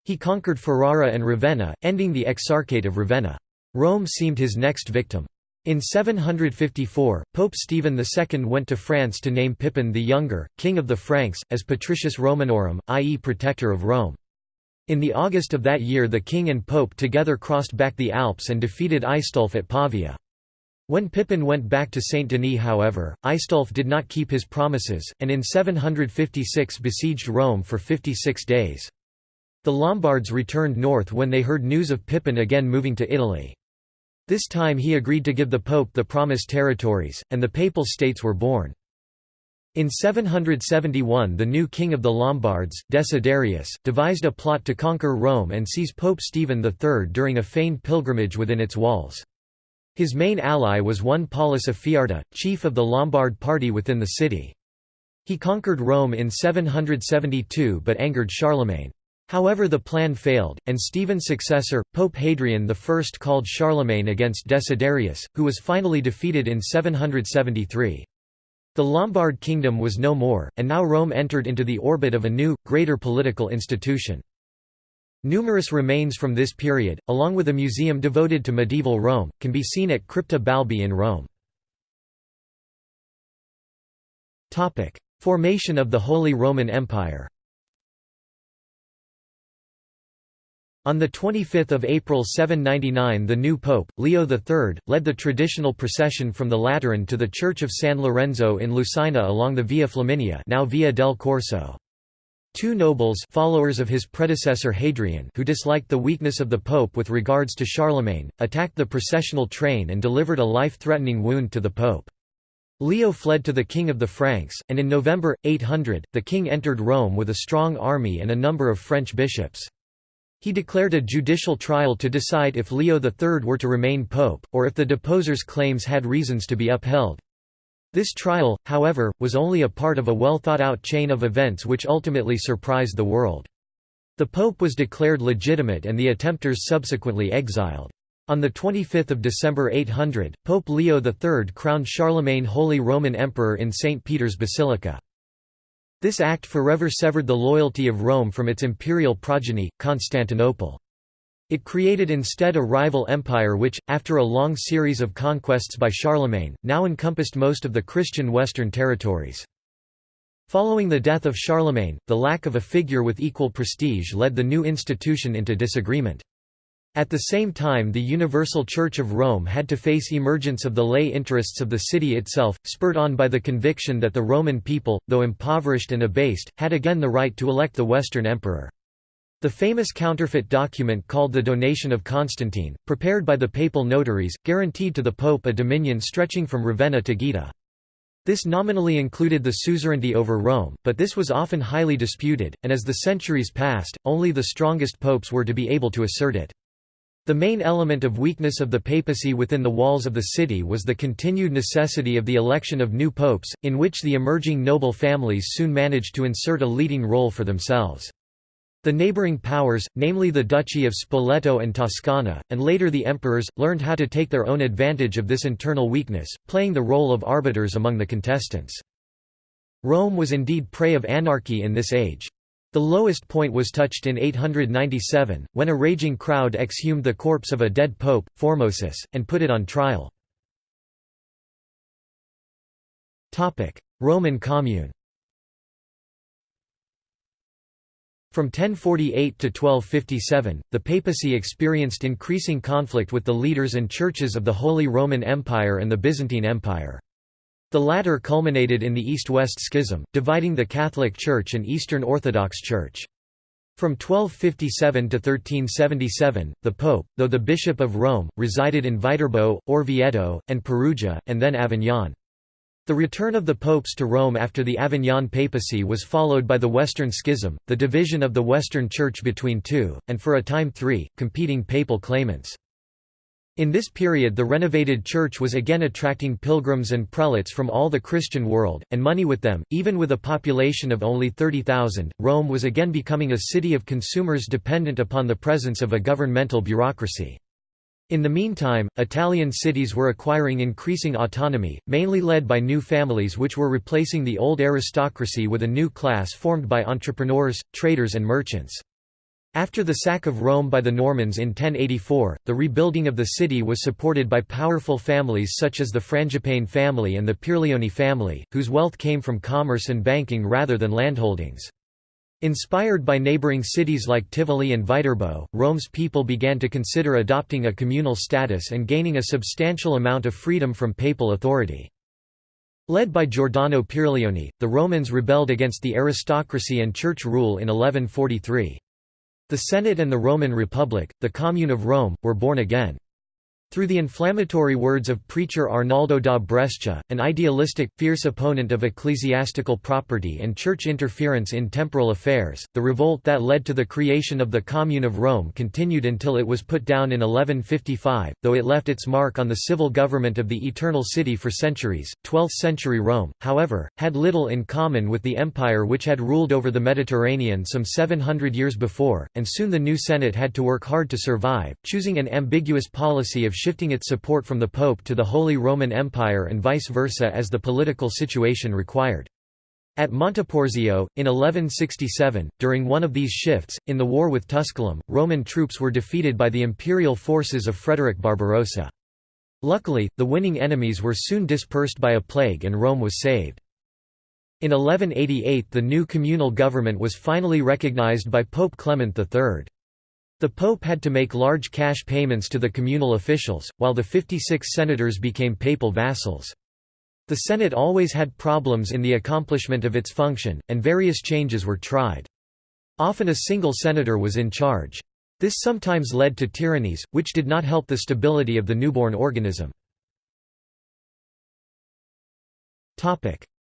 He conquered Ferrara and Ravenna, ending the Exarchate of Ravenna. Rome seemed his next victim. In 754, Pope Stephen II went to France to name Pippin the Younger, King of the Franks, as Patricius Romanorum, i.e. Protector of Rome. In the August of that year the king and pope together crossed back the Alps and defeated Aistulf at Pavia. When Pippin went back to Saint Denis however, Aistulf did not keep his promises, and in 756 besieged Rome for 56 days. The Lombards returned north when they heard news of Pippin again moving to Italy. This time he agreed to give the pope the promised territories, and the papal states were born. In 771 the new king of the Lombards, Desiderius, devised a plot to conquer Rome and seize Pope Stephen III during a feigned pilgrimage within its walls. His main ally was one Paulus Afiarta, chief of the Lombard party within the city. He conquered Rome in 772 but angered Charlemagne. However the plan failed, and Stephen's successor, Pope Hadrian I called Charlemagne against Desiderius, who was finally defeated in 773. The Lombard kingdom was no more, and now Rome entered into the orbit of a new, greater political institution. Numerous remains from this period, along with a museum devoted to medieval Rome, can be seen at Crypta Balbi in Rome. Formation of the Holy Roman Empire On 25 April 799 the new pope, Leo III, led the traditional procession from the Lateran to the Church of San Lorenzo in Lucina along the Via Flaminia now Via del Corso. Two nobles followers of his predecessor Hadrian who disliked the weakness of the pope with regards to Charlemagne, attacked the processional train and delivered a life-threatening wound to the pope. Leo fled to the king of the Franks, and in November, 800, the king entered Rome with a strong army and a number of French bishops. He declared a judicial trial to decide if Leo III were to remain pope, or if the deposer's claims had reasons to be upheld. This trial, however, was only a part of a well-thought-out chain of events which ultimately surprised the world. The pope was declared legitimate and the attempters subsequently exiled. On 25 December 800, Pope Leo III crowned Charlemagne Holy Roman Emperor in St. Peter's Basilica. This act forever severed the loyalty of Rome from its imperial progeny, Constantinople. It created instead a rival empire which, after a long series of conquests by Charlemagne, now encompassed most of the Christian Western territories. Following the death of Charlemagne, the lack of a figure with equal prestige led the new institution into disagreement. At the same time the Universal Church of Rome had to face emergence of the lay interests of the city itself, spurred on by the conviction that the Roman people, though impoverished and abased, had again the right to elect the Western emperor. The famous counterfeit document called the Donation of Constantine, prepared by the papal notaries, guaranteed to the pope a dominion stretching from Ravenna to Gaeta. This nominally included the suzerainty over Rome, but this was often highly disputed, and as the centuries passed, only the strongest popes were to be able to assert it. The main element of weakness of the papacy within the walls of the city was the continued necessity of the election of new popes, in which the emerging noble families soon managed to insert a leading role for themselves. The neighboring powers, namely the Duchy of Spoleto and Toscana, and later the emperors, learned how to take their own advantage of this internal weakness, playing the role of arbiters among the contestants. Rome was indeed prey of anarchy in this age. The lowest point was touched in 897, when a raging crowd exhumed the corpse of a dead pope, Formosus, and put it on trial. Roman Commune From 1048 to 1257, the papacy experienced increasing conflict with the leaders and churches of the Holy Roman Empire and the Byzantine Empire. The latter culminated in the East-West Schism, dividing the Catholic Church and Eastern Orthodox Church. From 1257 to 1377, the Pope, though the Bishop of Rome, resided in Viterbo, Orvieto, and Perugia, and then Avignon. The return of the popes to Rome after the Avignon papacy was followed by the Western Schism, the division of the Western Church between two, and for a time three, competing papal claimants. In this period the renovated church was again attracting pilgrims and prelates from all the Christian world, and money with them. Even with a population of only 30,000, Rome was again becoming a city of consumers dependent upon the presence of a governmental bureaucracy. In the meantime, Italian cities were acquiring increasing autonomy, mainly led by new families which were replacing the old aristocracy with a new class formed by entrepreneurs, traders and merchants. After the sack of Rome by the Normans in 1084, the rebuilding of the city was supported by powerful families such as the Frangipane family and the Pierleoni family, whose wealth came from commerce and banking rather than landholdings. Inspired by neighboring cities like Tivoli and Viterbo, Rome's people began to consider adopting a communal status and gaining a substantial amount of freedom from papal authority. Led by Giordano Pierleoni, the Romans rebelled against the aristocracy and church rule in 1143. The Senate and the Roman Republic, the Commune of Rome, were born again. Through the inflammatory words of preacher Arnaldo da Brescia, an idealistic, fierce opponent of ecclesiastical property and church interference in temporal affairs, the revolt that led to the creation of the Commune of Rome continued until it was put down in 1155, though it left its mark on the civil government of the Eternal City for centuries. 12th century Rome, however, had little in common with the empire which had ruled over the Mediterranean some 700 years before, and soon the new Senate had to work hard to survive, choosing an ambiguous policy of shifting its support from the Pope to the Holy Roman Empire and vice versa as the political situation required. At Monteporzio, in 1167, during one of these shifts, in the war with Tusculum, Roman troops were defeated by the imperial forces of Frederick Barbarossa. Luckily, the winning enemies were soon dispersed by a plague and Rome was saved. In 1188 the new communal government was finally recognized by Pope Clement III. The pope had to make large cash payments to the communal officials, while the 56 senators became papal vassals. The Senate always had problems in the accomplishment of its function, and various changes were tried. Often a single senator was in charge. This sometimes led to tyrannies, which did not help the stability of the newborn organism.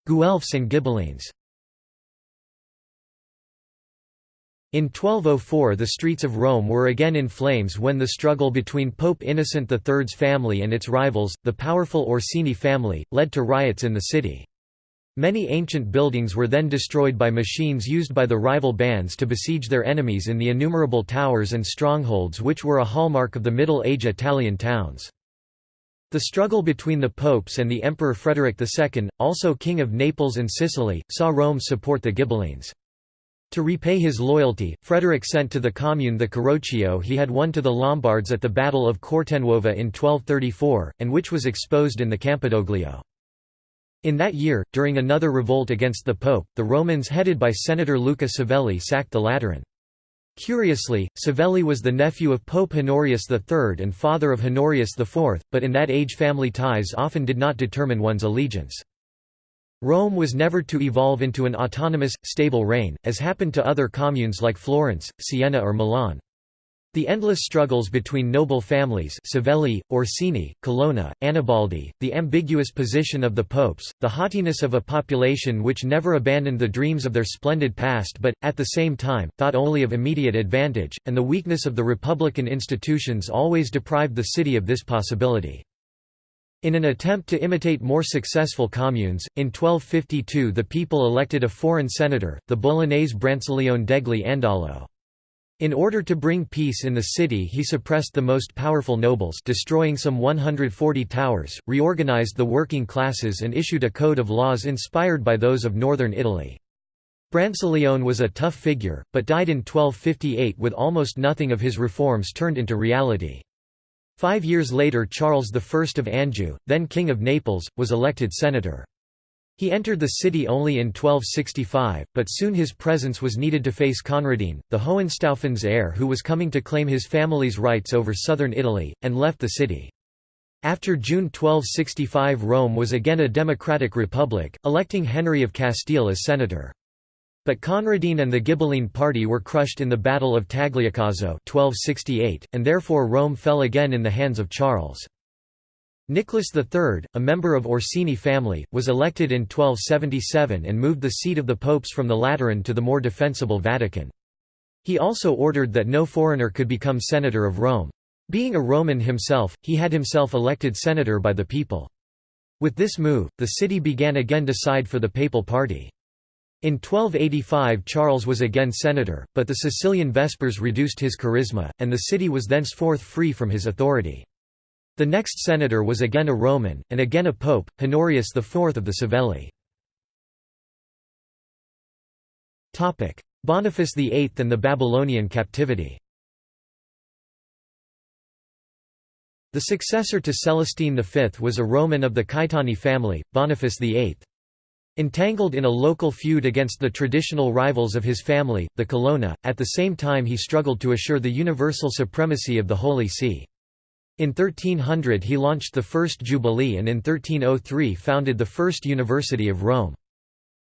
Guelphs and Ghibellines In 1204 the streets of Rome were again in flames when the struggle between Pope Innocent III's family and its rivals, the powerful Orsini family, led to riots in the city. Many ancient buildings were then destroyed by machines used by the rival bands to besiege their enemies in the innumerable towers and strongholds which were a hallmark of the Middle Age Italian towns. The struggle between the popes and the Emperor Frederick II, also King of Naples and Sicily, saw Rome support the Ghibellines. To repay his loyalty, Frederick sent to the commune the Carroccio he had won to the Lombards at the Battle of Cortenuova in 1234, and which was exposed in the Campidoglio. In that year, during another revolt against the Pope, the Romans headed by Senator Luca Savelli sacked the Lateran. Curiously, Savelli was the nephew of Pope Honorius III and father of Honorius IV, but in that age family ties often did not determine one's allegiance. Rome was never to evolve into an autonomous, stable reign, as happened to other communes like Florence, Siena or Milan. The endless struggles between noble families Savelli, Orsini, Colonna, Annibaldi, the ambiguous position of the popes, the haughtiness of a population which never abandoned the dreams of their splendid past but, at the same time, thought only of immediate advantage, and the weakness of the republican institutions always deprived the city of this possibility. In an attempt to imitate more successful communes, in 1252 the people elected a foreign senator, the Bolognese Brancaleone degli Andalo. In order to bring peace in the city he suppressed the most powerful nobles destroying some 140 towers, reorganized the working classes and issued a code of laws inspired by those of northern Italy. Brancaleone was a tough figure, but died in 1258 with almost nothing of his reforms turned into reality. Five years later Charles I of Anjou, then King of Naples, was elected senator. He entered the city only in 1265, but soon his presence was needed to face Conradin, the Hohenstaufen's heir who was coming to claim his family's rights over southern Italy, and left the city. After June 1265 Rome was again a democratic republic, electing Henry of Castile as senator. But Conradin and the Ghibelline party were crushed in the Battle of Tagliacozzo 1268, and therefore Rome fell again in the hands of Charles. Nicholas III, a member of Orsini family, was elected in 1277 and moved the seat of the popes from the Lateran to the more defensible Vatican. He also ordered that no foreigner could become senator of Rome. Being a Roman himself, he had himself elected senator by the people. With this move, the city began again to side for the papal party. In 1285 Charles was again senator, but the Sicilian Vespers reduced his charisma, and the city was thenceforth free from his authority. The next senator was again a Roman, and again a pope, Honorius IV of the Savelli. Boniface VIII and the Babylonian captivity The successor to Celestine V was a Roman of the Caetani family, Boniface VIII. Entangled in a local feud against the traditional rivals of his family, the Colonna, at the same time he struggled to assure the universal supremacy of the Holy See. In 1300 he launched the First Jubilee and in 1303 founded the First University of Rome.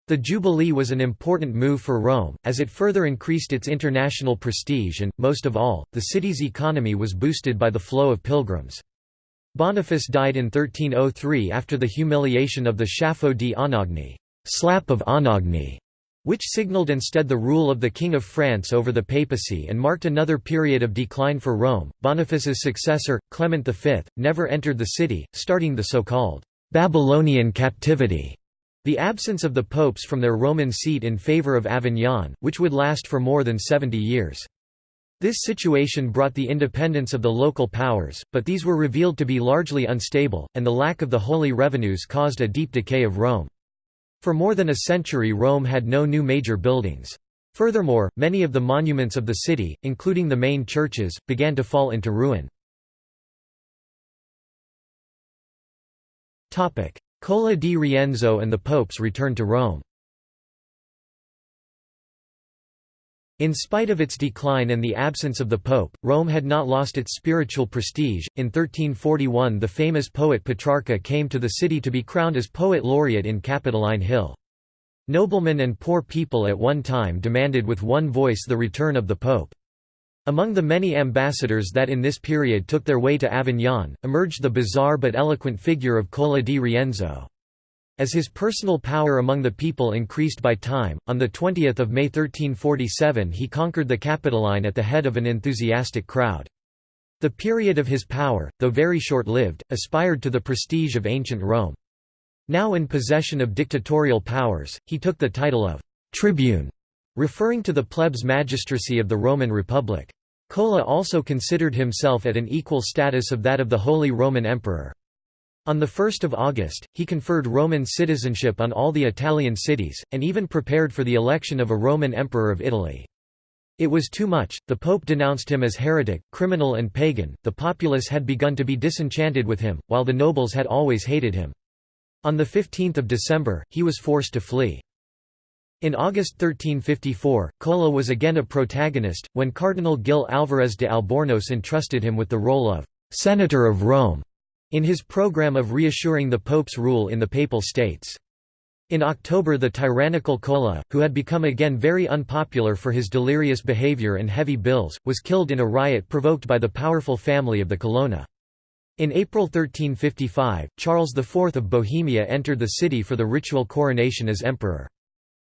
The Jubilee was an important move for Rome, as it further increased its international prestige and, most of all, the city's economy was boosted by the flow of pilgrims. Boniface died in 1303 after the humiliation of the Schiaffo di Anagni slap of Anagni, which signalled instead the rule of the King of France over the papacy and marked another period of decline for Rome. Boniface's successor, Clement V, never entered the city, starting the so-called Babylonian captivity. The absence of the popes from their Roman seat in favour of Avignon, which would last for more than 70 years. This situation brought the independence of the local powers, but these were revealed to be largely unstable, and the lack of the holy revenues caused a deep decay of Rome. For more than a century Rome had no new major buildings. Furthermore, many of the monuments of the city, including the main churches, began to fall into ruin. Cola di Rienzo and the popes return to Rome In spite of its decline and the absence of the pope, Rome had not lost its spiritual prestige. In 1341, the famous poet Petrarca came to the city to be crowned as poet laureate in Capitoline Hill. Noblemen and poor people at one time demanded with one voice the return of the pope. Among the many ambassadors that in this period took their way to Avignon, emerged the bizarre but eloquent figure of Cola di Rienzo. As his personal power among the people increased by time, on 20 May 1347 he conquered the Capitoline at the head of an enthusiastic crowd. The period of his power, though very short-lived, aspired to the prestige of ancient Rome. Now in possession of dictatorial powers, he took the title of «tribune», referring to the plebs magistracy of the Roman Republic. Cola also considered himself at an equal status of that of the Holy Roman Emperor. On 1 August, he conferred Roman citizenship on all the Italian cities, and even prepared for the election of a Roman emperor of Italy. It was too much, the Pope denounced him as heretic, criminal and pagan, the populace had begun to be disenchanted with him, while the nobles had always hated him. On 15 December, he was forced to flee. In August 1354, Cola was again a protagonist, when Cardinal Gil Álvarez de Albornoz entrusted him with the role of «Senator of Rome» in his program of reassuring the Pope's rule in the Papal States. In October the tyrannical Cola, who had become again very unpopular for his delirious behavior and heavy bills, was killed in a riot provoked by the powerful family of the Colonna. In April 1355, Charles IV of Bohemia entered the city for the ritual coronation as emperor.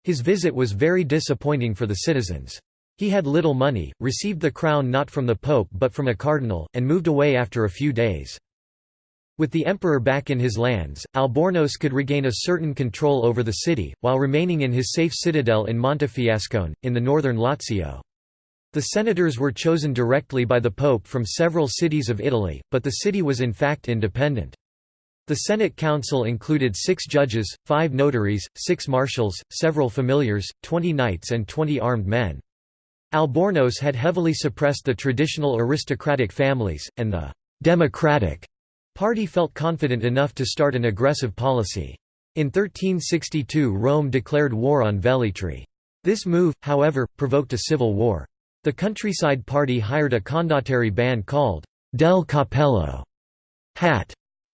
His visit was very disappointing for the citizens. He had little money, received the crown not from the pope but from a cardinal, and moved away after a few days. With the emperor back in his lands, Albornoz could regain a certain control over the city, while remaining in his safe citadel in Montefiascone, in the northern Lazio. The senators were chosen directly by the pope from several cities of Italy, but the city was in fact independent. The Senate Council included six judges, five notaries, six marshals, several familiars, twenty knights and twenty armed men. Albornoz had heavily suppressed the traditional aristocratic families, and the «democratic» party felt confident enough to start an aggressive policy. In 1362 Rome declared war on Velletri. This move, however, provoked a civil war. The countryside party hired a condottieri band called Del Capello» hat,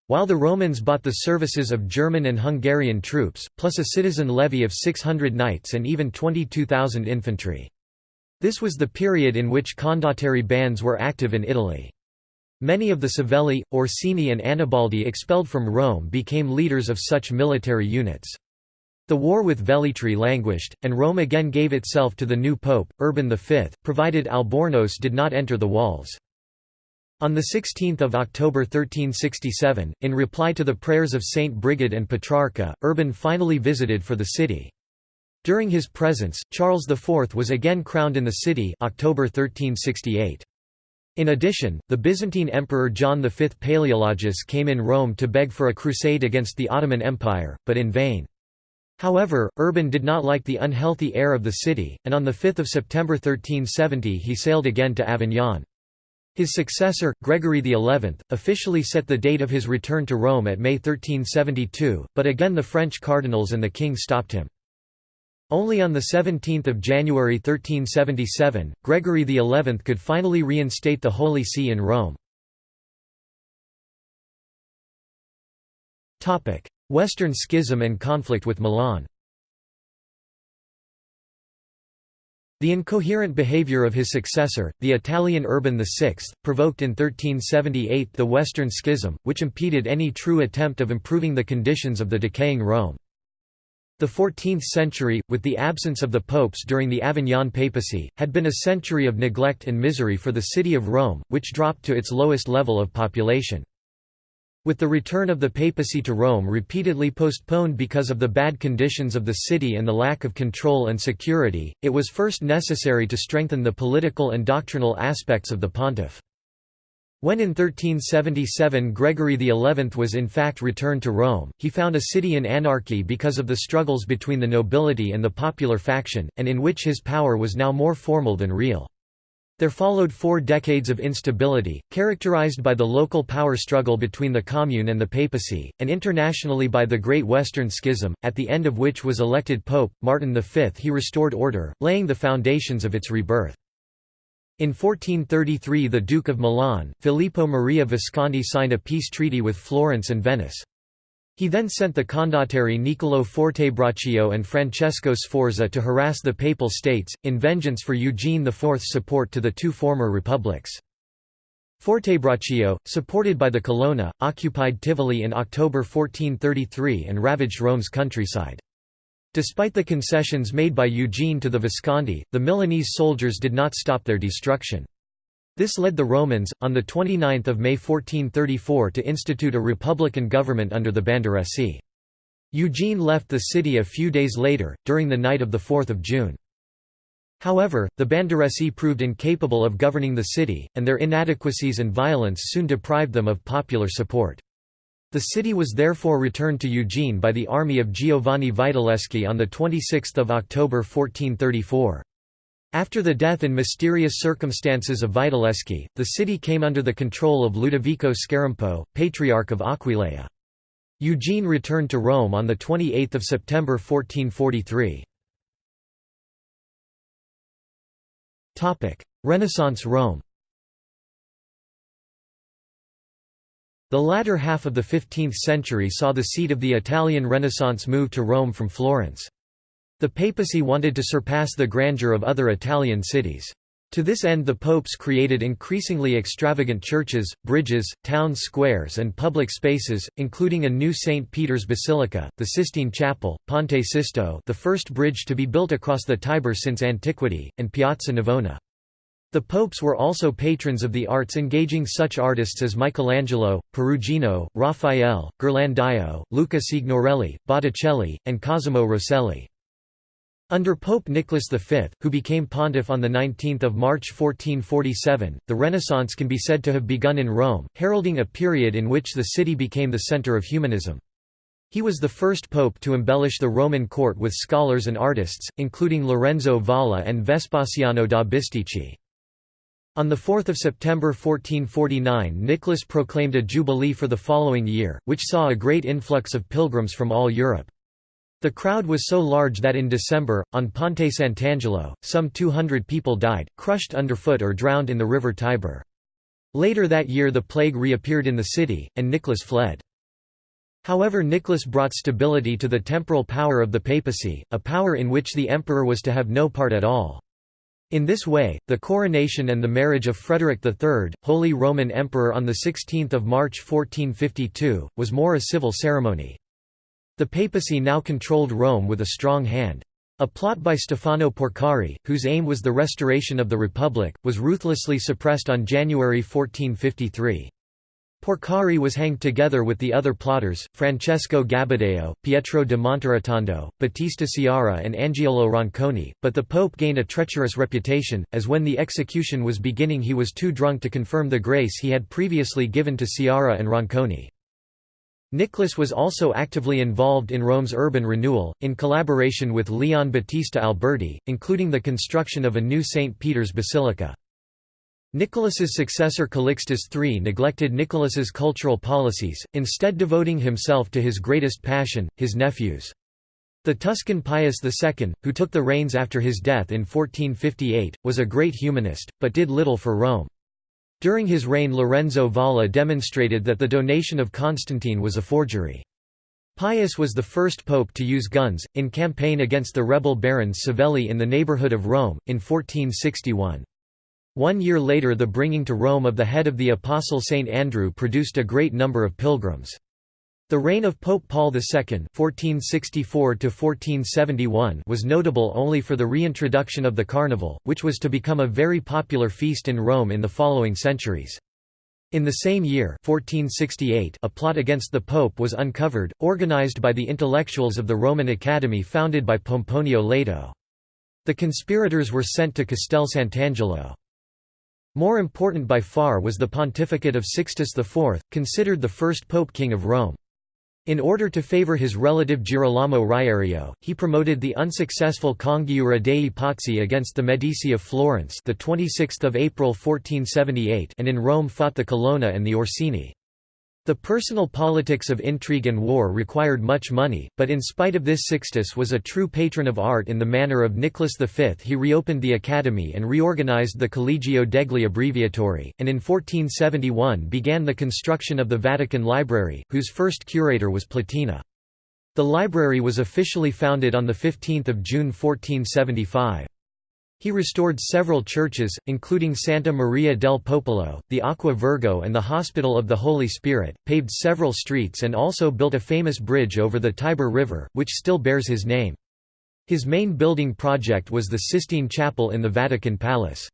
while the Romans bought the services of German and Hungarian troops, plus a citizen levy of 600 knights and even 22,000 infantry. This was the period in which condottieri bands were active in Italy. Many of the Savelli, Orsini and Annibaldi expelled from Rome became leaders of such military units. The war with Velletri languished, and Rome again gave itself to the new pope, Urban V, provided Albornoz did not enter the walls. On 16 October 1367, in reply to the prayers of Saint Brigid and Petrarca, Urban finally visited for the city. During his presence, Charles IV was again crowned in the city October 1368. In addition, the Byzantine Emperor John V Palaeologus came in Rome to beg for a crusade against the Ottoman Empire, but in vain. However, Urban did not like the unhealthy air of the city, and on 5 September 1370 he sailed again to Avignon. His successor, Gregory XI, officially set the date of his return to Rome at May 1372, but again the French cardinals and the king stopped him. Only on 17 January 1377, Gregory XI could finally reinstate the Holy See in Rome. Western Schism and conflict with Milan The incoherent behavior of his successor, the Italian Urban VI, provoked in 1378 the Western Schism, which impeded any true attempt of improving the conditions of the decaying Rome. The 14th century, with the absence of the popes during the Avignon papacy, had been a century of neglect and misery for the city of Rome, which dropped to its lowest level of population. With the return of the papacy to Rome repeatedly postponed because of the bad conditions of the city and the lack of control and security, it was first necessary to strengthen the political and doctrinal aspects of the pontiff. When in 1377 Gregory XI was in fact returned to Rome, he found a city in anarchy because of the struggles between the nobility and the popular faction, and in which his power was now more formal than real. There followed four decades of instability, characterized by the local power struggle between the Commune and the papacy, and internationally by the Great Western Schism, at the end of which was elected Pope, Martin V. He restored order, laying the foundations of its rebirth. In 1433 the Duke of Milan, Filippo Maria Visconti signed a peace treaty with Florence and Venice. He then sent the condottieri Niccolò Fortebraccio and Francesco Sforza to harass the Papal States, in vengeance for Eugene IV's support to the two former republics. Fortebraccio, supported by the Colonna, occupied Tivoli in October 1433 and ravaged Rome's countryside. Despite the concessions made by Eugene to the Visconti, the Milanese soldiers did not stop their destruction. This led the Romans, on 29 May 1434 to institute a republican government under the Banderessi. Eugene left the city a few days later, during the night of 4 June. However, the Banderessi proved incapable of governing the city, and their inadequacies and violence soon deprived them of popular support. The city was therefore returned to Eugene by the army of Giovanni Vitelleschi on 26 October 1434. After the death in mysterious circumstances of Vitelleschi, the city came under the control of Ludovico Scarampo, Patriarch of Aquileia. Eugene returned to Rome on 28 September 1443. Renaissance Rome The latter half of the 15th century saw the seat of the Italian Renaissance move to Rome from Florence. The papacy wanted to surpass the grandeur of other Italian cities. To this end the popes created increasingly extravagant churches, bridges, town squares and public spaces, including a new St. Peter's Basilica, the Sistine Chapel, Ponte Sisto the first bridge to be built across the Tiber since antiquity, and Piazza Navona. The popes were also patrons of the arts engaging such artists as Michelangelo, Perugino, Raphael, Ghirlandaio, Luca Signorelli, Botticelli, and Cosimo Rosselli. Under Pope Nicholas V, who became pontiff on 19 March 1447, the Renaissance can be said to have begun in Rome, heralding a period in which the city became the center of humanism. He was the first pope to embellish the Roman court with scholars and artists, including Lorenzo Valla and Vespasiano da Bisticci. On 4 September 1449 Nicholas proclaimed a jubilee for the following year, which saw a great influx of pilgrims from all Europe. The crowd was so large that in December, on Ponte Sant'Angelo, some 200 people died, crushed underfoot or drowned in the river Tiber. Later that year the plague reappeared in the city, and Nicholas fled. However Nicholas brought stability to the temporal power of the papacy, a power in which the emperor was to have no part at all. In this way, the coronation and the marriage of Frederick III, Holy Roman Emperor on 16 March 1452, was more a civil ceremony. The papacy now controlled Rome with a strong hand. A plot by Stefano Porcari, whose aim was the restoration of the Republic, was ruthlessly suppressed on January 1453. Porcari was hanged together with the other plotters, Francesco Gabbadeo, Pietro de Monterotondo, Battista Ciara and Angiolo Ronconi, but the pope gained a treacherous reputation, as when the execution was beginning he was too drunk to confirm the grace he had previously given to Ciara and Ronconi. Nicholas was also actively involved in Rome's urban renewal, in collaboration with Leon Battista Alberti, including the construction of a new St. Peter's Basilica. Nicholas's successor Calixtus III neglected Nicholas's cultural policies, instead devoting himself to his greatest passion, his nephews. The Tuscan Pius II, who took the reins after his death in 1458, was a great humanist, but did little for Rome. During his reign Lorenzo Valla demonstrated that the donation of Constantine was a forgery. Pius was the first pope to use guns, in campaign against the rebel barons Savelli in the neighborhood of Rome, in 1461. One year later the bringing to Rome of the head of the Apostle Saint Andrew produced a great number of pilgrims. The reign of Pope Paul II (1464–1471) was notable only for the reintroduction of the Carnival, which was to become a very popular feast in Rome in the following centuries. In the same year 1468, a plot against the Pope was uncovered, organized by the intellectuals of the Roman Academy founded by Pomponio Leto. The conspirators were sent to Castel Sant'Angelo. More important by far was the pontificate of Sixtus IV, considered the first pope king of Rome. In order to favor his relative Girolamo Riario, he promoted the unsuccessful Congiura dei Pazzi against the Medici of Florence the 26th of April 1478 and in Rome fought the Colonna and the Orsini. The personal politics of intrigue and war required much money, but in spite of this Sixtus was a true patron of art in the manner of Nicholas V he reopened the Academy and reorganized the Collegio degli Abbreviatori, and in 1471 began the construction of the Vatican Library, whose first curator was Platina. The library was officially founded on 15 June 1475. He restored several churches, including Santa Maria del Popolo, the Aqua Virgo and the Hospital of the Holy Spirit, paved several streets and also built a famous bridge over the Tiber River, which still bears his name. His main building project was the Sistine Chapel in the Vatican Palace.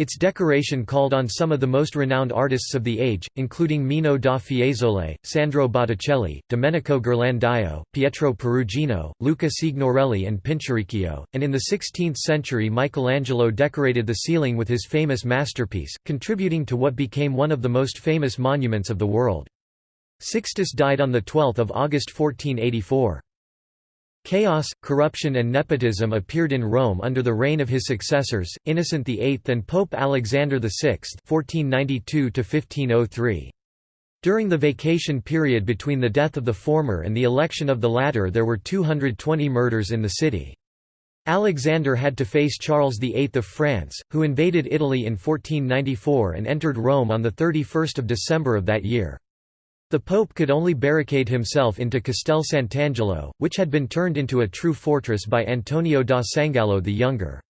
Its decoration called on some of the most renowned artists of the age, including Mino da Fiesole, Sandro Botticelli, Domenico Ghirlandaio, Pietro Perugino, Luca Signorelli and Pinturicchio, and in the 16th century Michelangelo decorated the ceiling with his famous masterpiece, contributing to what became one of the most famous monuments of the world. Sixtus died on 12 August 1484. Chaos, corruption and nepotism appeared in Rome under the reign of his successors, Innocent VIII and Pope Alexander VI During the vacation period between the death of the former and the election of the latter there were 220 murders in the city. Alexander had to face Charles VIII of France, who invaded Italy in 1494 and entered Rome on 31 December of that year. The Pope could only barricade himself into Castel Sant'Angelo, which had been turned into a true fortress by Antonio da Sangallo the Younger.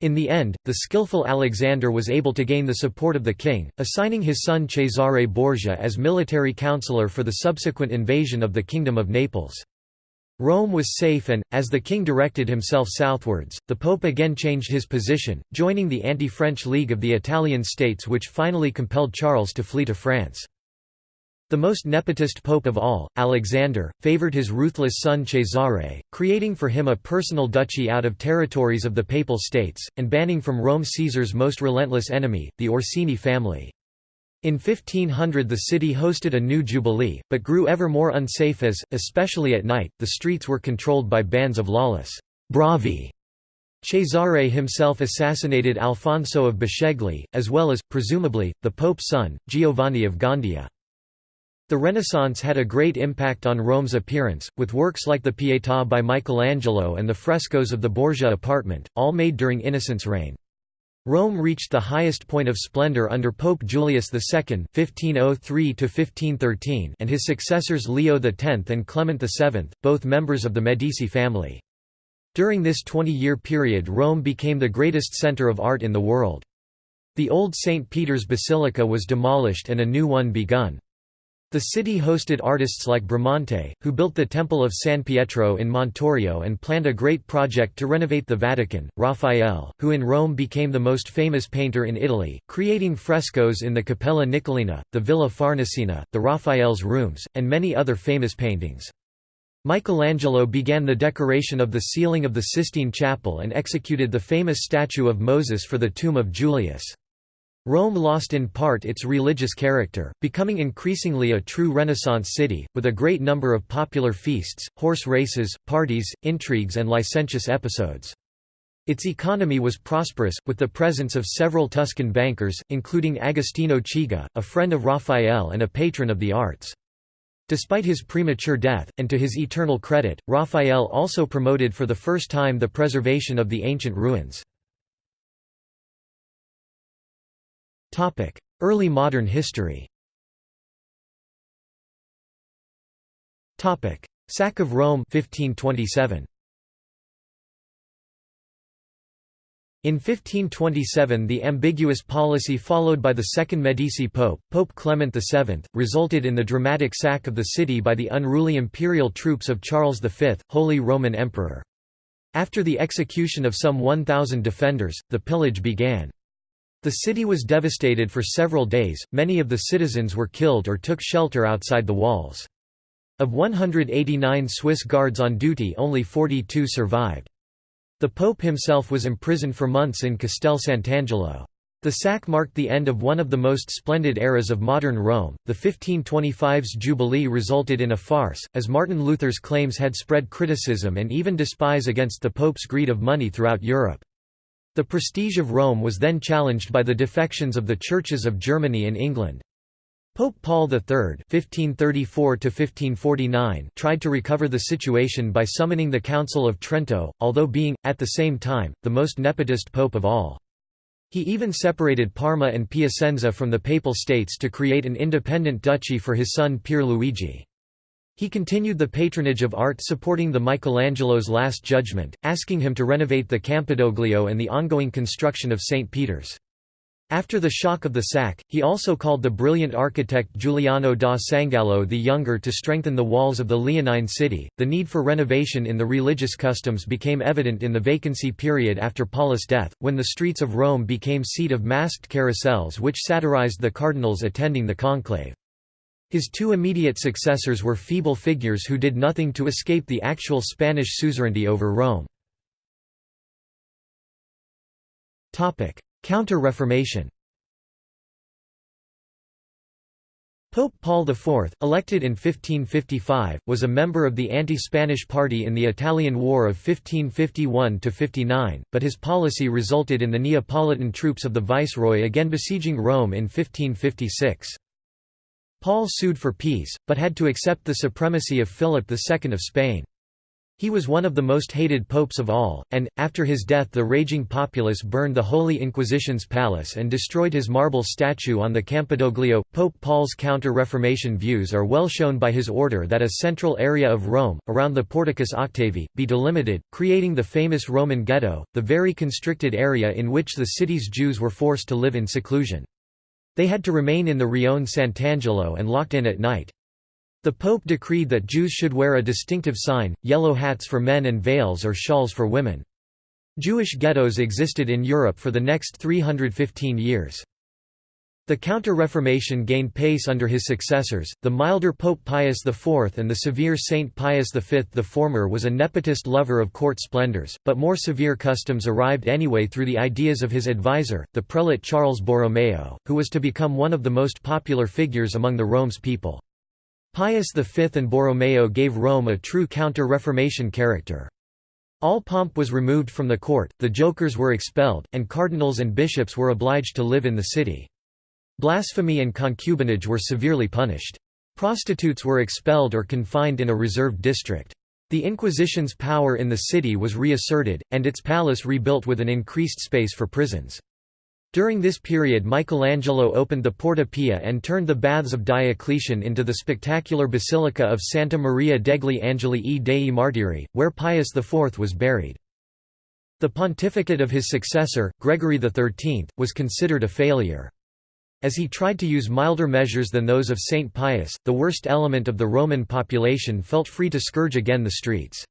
In the end, the skillful Alexander was able to gain the support of the king, assigning his son Cesare Borgia as military counselor for the subsequent invasion of the Kingdom of Naples. Rome was safe and, as the king directed himself southwards, the pope again changed his position, joining the anti-French League of the Italian states which finally compelled Charles to flee to France. The most nepotist pope of all, Alexander, favoured his ruthless son Cesare, creating for him a personal duchy out of territories of the Papal States, and banning from Rome Caesar's most relentless enemy, the Orsini family. In 1500 the city hosted a new jubilee, but grew ever more unsafe as, especially at night, the streets were controlled by bands of lawless bravi. Cesare himself assassinated Alfonso of Bisceglie, as well as, presumably, the Pope's son, Giovanni of Gandia. The Renaissance had a great impact on Rome's appearance, with works like the Pietà by Michelangelo and the frescoes of the Borgia apartment, all made during Innocent's reign. Rome reached the highest point of splendor under Pope Julius II (1503–1513) and his successors Leo X and Clement VII, both members of the Medici family. During this 20-year period Rome became the greatest center of art in the world. The old St. Peter's Basilica was demolished and a new one begun. The city hosted artists like Bramante, who built the Temple of San Pietro in Montorio and planned a great project to renovate the Vatican, Raphael, who in Rome became the most famous painter in Italy, creating frescoes in the Capella Nicolina, the Villa Farnesina, the Raphael's rooms, and many other famous paintings. Michelangelo began the decoration of the ceiling of the Sistine Chapel and executed the famous statue of Moses for the tomb of Julius. Rome lost in part its religious character, becoming increasingly a true Renaissance city, with a great number of popular feasts, horse races, parties, intrigues and licentious episodes. Its economy was prosperous, with the presence of several Tuscan bankers, including Agostino Chigi, a friend of Raphael and a patron of the arts. Despite his premature death, and to his eternal credit, Raphael also promoted for the first time the preservation of the ancient ruins. Early modern history Topic: Sack of Rome 1527. In 1527 the ambiguous policy followed by the second Medici pope, Pope Clement VII, resulted in the dramatic sack of the city by the unruly imperial troops of Charles V, Holy Roman Emperor. After the execution of some 1,000 defenders, the pillage began. The city was devastated for several days, many of the citizens were killed or took shelter outside the walls. Of 189 Swiss guards on duty only 42 survived. The Pope himself was imprisoned for months in Castel Sant'Angelo. The sack marked the end of one of the most splendid eras of modern Rome. The 1525's Jubilee resulted in a farce, as Martin Luther's claims had spread criticism and even despise against the Pope's greed of money throughout Europe. The prestige of Rome was then challenged by the defections of the churches of Germany and England. Pope Paul III (1534–1549) tried to recover the situation by summoning the Council of Trento, although being, at the same time, the most nepotist pope of all. He even separated Parma and Piacenza from the Papal States to create an independent duchy for his son Pier Luigi. He continued the patronage of art supporting the Michelangelo's Last Judgment, asking him to renovate the Campidoglio and the ongoing construction of St. Peter's. After the shock of the sack, he also called the brilliant architect Giuliano da Sangallo the Younger to strengthen the walls of the Leonine city. The need for renovation in the religious customs became evident in the vacancy period after Paulus' death, when the streets of Rome became seat of masked carousels which satirized the cardinals attending the conclave. His two immediate successors were feeble figures who did nothing to escape the actual Spanish suzerainty over Rome. Counter-Reformation Pope Paul IV, elected in 1555, was a member of the anti-Spanish party in the Italian War of 1551–59, but his policy resulted in the Neapolitan troops of the viceroy again besieging Rome in 1556. Paul sued for peace, but had to accept the supremacy of Philip II of Spain. He was one of the most hated popes of all, and, after his death the raging populace burned the Holy Inquisition's palace and destroyed his marble statue on the Campidoglio. Pope Paul's Counter-Reformation views are well shown by his order that a central area of Rome, around the Porticus Octavi, be delimited, creating the famous Roman ghetto, the very constricted area in which the city's Jews were forced to live in seclusion. They had to remain in the Rione Sant'Angelo and locked in at night. The Pope decreed that Jews should wear a distinctive sign, yellow hats for men and veils or shawls for women. Jewish ghettos existed in Europe for the next 315 years. The Counter-Reformation gained pace under his successors, the milder Pope Pius IV and the severe Saint Pius V. The former was a nepotist lover of court splendors, but more severe customs arrived anyway through the ideas of his advisor, the prelate Charles Borromeo, who was to become one of the most popular figures among the Rome's people. Pius V and Borromeo gave Rome a true counter-Reformation character. All pomp was removed from the court, the jokers were expelled, and cardinals and bishops were obliged to live in the city. Blasphemy and concubinage were severely punished. Prostitutes were expelled or confined in a reserved district. The Inquisition's power in the city was reasserted, and its palace rebuilt with an increased space for prisons. During this period Michelangelo opened the Porta Pia and turned the Baths of Diocletian into the spectacular Basilica of Santa Maria degli Angeli e dei Martiri, where Pius IV was buried. The pontificate of his successor, Gregory XIII, was considered a failure. As he tried to use milder measures than those of Saint Pius, the worst element of the Roman population felt free to scourge again the streets.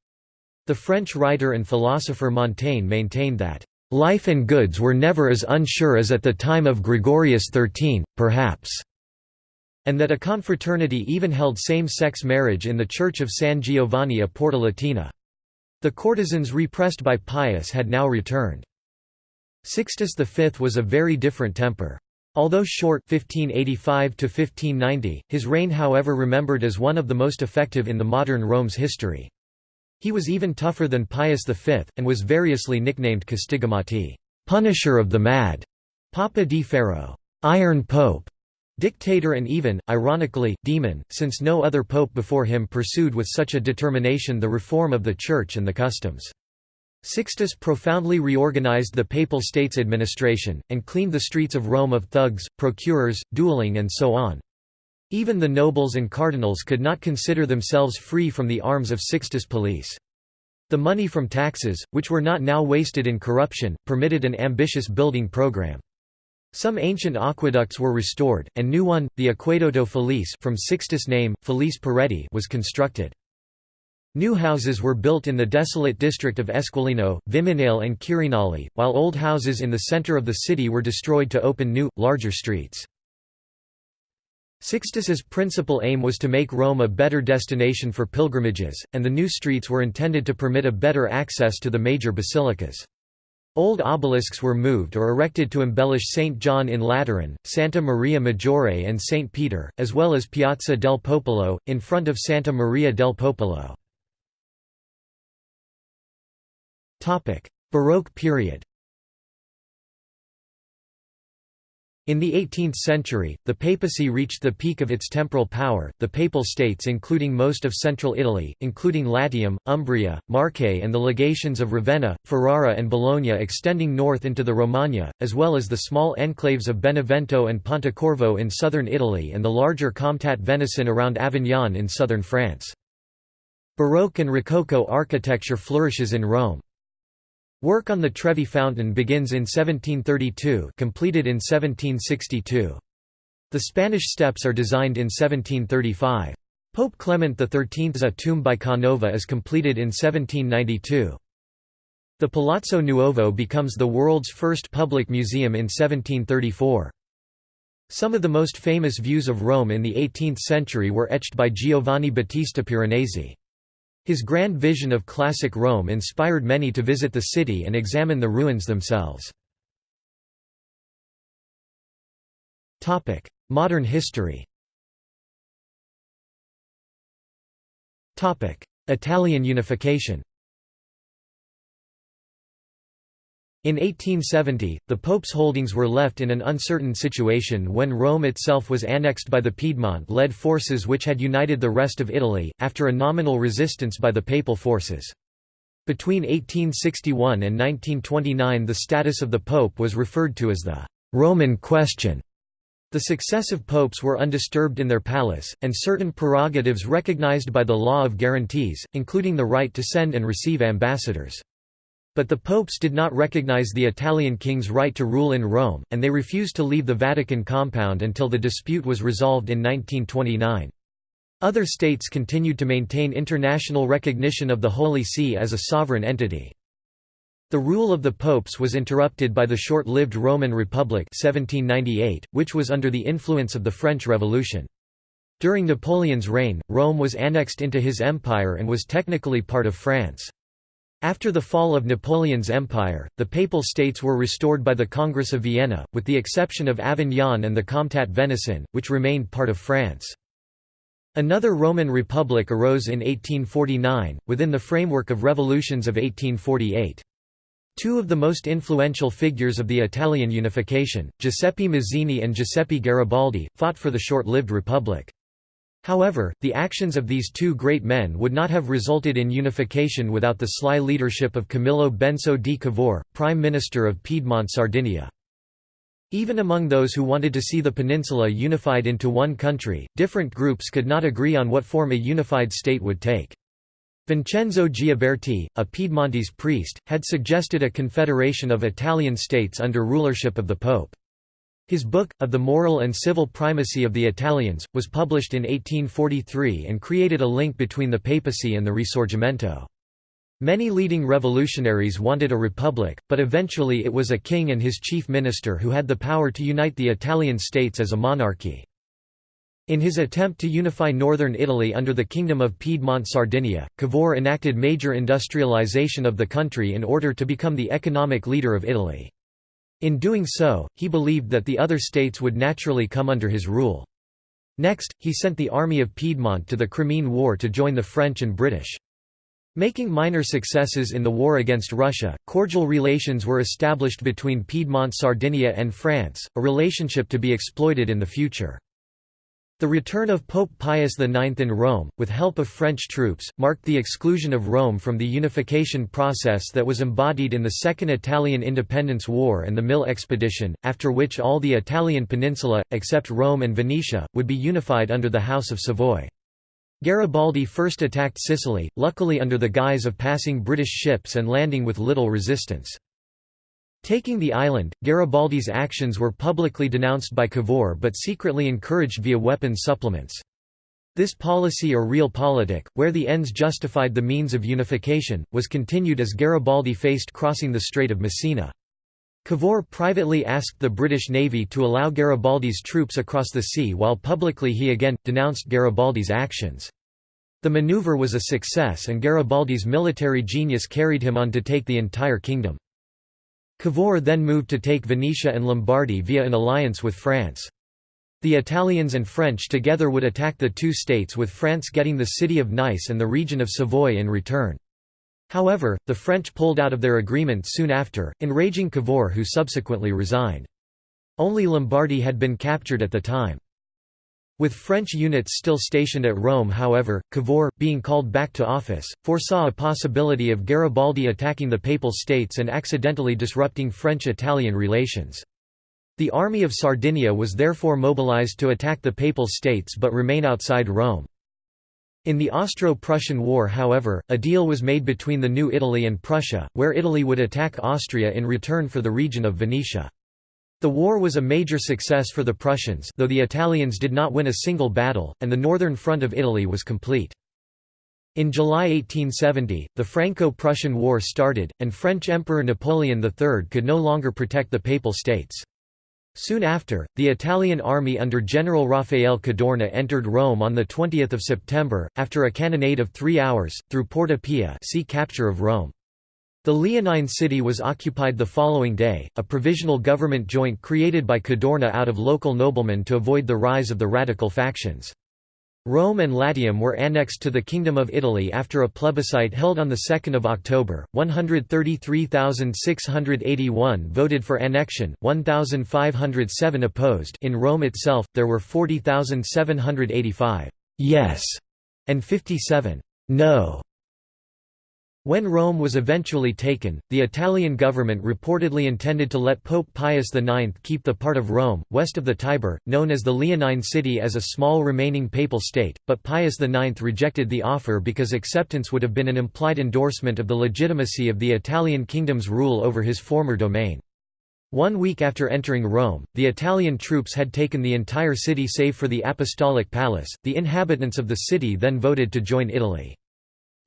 The French writer and philosopher Montaigne maintained that Life and goods were never as unsure as at the time of Gregorius XIII, perhaps, and that a confraternity even held same-sex marriage in the Church of San Giovanni a Porta Latina. The courtesans repressed by Pius had now returned. Sixtus V was a very different temper. Although short 1585 his reign however remembered as one of the most effective in the modern Rome's history. He was even tougher than Pius V, and was variously nicknamed Castigamati Punisher of the Mad, Papa di Ferro, Iron Pope, Dictator and even, ironically, Demon, since no other pope before him pursued with such a determination the reform of the Church and the customs. Sixtus profoundly reorganized the Papal States administration, and cleaned the streets of Rome of thugs, procurers, dueling and so on. Even the nobles and cardinals could not consider themselves free from the arms of Sixtus police. The money from taxes, which were not now wasted in corruption, permitted an ambitious building program. Some ancient aqueducts were restored, and new one, the Acquedotto Felice from Sixtus' name, Felice Peretti was constructed. New houses were built in the desolate district of Esquilino, Viminale and Quirinale, while old houses in the center of the city were destroyed to open new, larger streets. Sixtus's principal aim was to make Rome a better destination for pilgrimages, and the new streets were intended to permit a better access to the major basilicas. Old obelisks were moved or erected to embellish St. John in Lateran, Santa Maria Maggiore and St. Peter, as well as Piazza del Popolo, in front of Santa Maria del Popolo. Baroque period In the 18th century, the papacy reached the peak of its temporal power, the Papal States including most of central Italy, including Latium, Umbria, Marche and the legations of Ravenna, Ferrara and Bologna extending north into the Romagna, as well as the small enclaves of Benevento and Pontecorvo in southern Italy and the larger Comtat Venaissin around Avignon in southern France. Baroque and Rococo architecture flourishes in Rome. Work on the Trevi Fountain begins in 1732 completed in 1762. The Spanish steps are designed in 1735. Pope Clement XIII's A tomb by Canova is completed in 1792. The Palazzo Nuovo becomes the world's first public museum in 1734. Some of the most famous views of Rome in the 18th century were etched by Giovanni Battista Piranesi. His grand vision of classic Rome inspired many to visit the city and examine the ruins themselves. Modern history Italian unification In 1870, the Pope's holdings were left in an uncertain situation when Rome itself was annexed by the Piedmont-led forces which had united the rest of Italy, after a nominal resistance by the Papal forces. Between 1861 and 1929 the status of the Pope was referred to as the «Roman question». The successive popes were undisturbed in their palace, and certain prerogatives recognized by the law of guarantees, including the right to send and receive ambassadors. But the popes did not recognize the Italian king's right to rule in Rome, and they refused to leave the Vatican compound until the dispute was resolved in 1929. Other states continued to maintain international recognition of the Holy See as a sovereign entity. The rule of the popes was interrupted by the short-lived Roman Republic 1798, which was under the influence of the French Revolution. During Napoleon's reign, Rome was annexed into his empire and was technically part of France. After the fall of Napoleon's empire, the Papal States were restored by the Congress of Vienna, with the exception of Avignon and the Comtat Venaissin, which remained part of France. Another Roman Republic arose in 1849, within the framework of revolutions of 1848. Two of the most influential figures of the Italian unification, Giuseppe Mazzini and Giuseppe Garibaldi, fought for the short-lived republic. However, the actions of these two great men would not have resulted in unification without the sly leadership of Camillo Benso di Cavour, Prime Minister of Piedmont Sardinia. Even among those who wanted to see the peninsula unified into one country, different groups could not agree on what form a unified state would take. Vincenzo Gioberti, a Piedmontese priest, had suggested a confederation of Italian states under rulership of the Pope. His book, Of the Moral and Civil Primacy of the Italians, was published in 1843 and created a link between the papacy and the Risorgimento. Many leading revolutionaries wanted a republic, but eventually it was a king and his chief minister who had the power to unite the Italian states as a monarchy. In his attempt to unify northern Italy under the Kingdom of Piedmont-Sardinia, Cavour enacted major industrialization of the country in order to become the economic leader of Italy. In doing so, he believed that the other states would naturally come under his rule. Next, he sent the Army of Piedmont to the Crimean War to join the French and British. Making minor successes in the war against Russia, cordial relations were established between Piedmont Sardinia and France, a relationship to be exploited in the future. The return of Pope Pius IX in Rome, with help of French troops, marked the exclusion of Rome from the unification process that was embodied in the Second Italian Independence War and the Mill Expedition, after which all the Italian peninsula, except Rome and Venetia, would be unified under the House of Savoy. Garibaldi first attacked Sicily, luckily under the guise of passing British ships and landing with little resistance. Taking the island, Garibaldi's actions were publicly denounced by Cavour but secretly encouraged via weapons supplements. This policy or realpolitik, where the ends justified the means of unification, was continued as Garibaldi faced crossing the Strait of Messina. Cavour privately asked the British Navy to allow Garibaldi's troops across the sea while publicly he again, denounced Garibaldi's actions. The maneuver was a success and Garibaldi's military genius carried him on to take the entire kingdom. Cavour then moved to take Venetia and Lombardy via an alliance with France. The Italians and French together would attack the two states with France getting the city of Nice and the region of Savoy in return. However, the French pulled out of their agreement soon after, enraging Cavour who subsequently resigned. Only Lombardy had been captured at the time. With French units still stationed at Rome however, Cavour, being called back to office, foresaw a possibility of Garibaldi attacking the Papal States and accidentally disrupting French-Italian relations. The army of Sardinia was therefore mobilized to attack the Papal States but remain outside Rome. In the Austro-Prussian War however, a deal was made between the New Italy and Prussia, where Italy would attack Austria in return for the region of Venetia. The war was a major success for the Prussians though the Italians did not win a single battle, and the northern front of Italy was complete. In July 1870, the Franco-Prussian War started, and French Emperor Napoleon III could no longer protect the Papal States. Soon after, the Italian army under General Raffaele Cadorna entered Rome on 20 September, after a cannonade of three hours, through Porta Pia see capture of Rome. The Leonine city was occupied the following day, a provisional government joint created by Cadorna out of local noblemen to avoid the rise of the radical factions. Rome and Latium were annexed to the Kingdom of Italy after a plebiscite held on 2 October. 133,681 voted for annexion, 1,507 opposed in Rome itself, there were 40,785 «yes» and 57 «no» When Rome was eventually taken, the Italian government reportedly intended to let Pope Pius IX keep the part of Rome, west of the Tiber, known as the Leonine City as a small remaining papal state, but Pius IX rejected the offer because acceptance would have been an implied endorsement of the legitimacy of the Italian kingdom's rule over his former domain. One week after entering Rome, the Italian troops had taken the entire city save for the Apostolic Palace. The inhabitants of the city then voted to join Italy.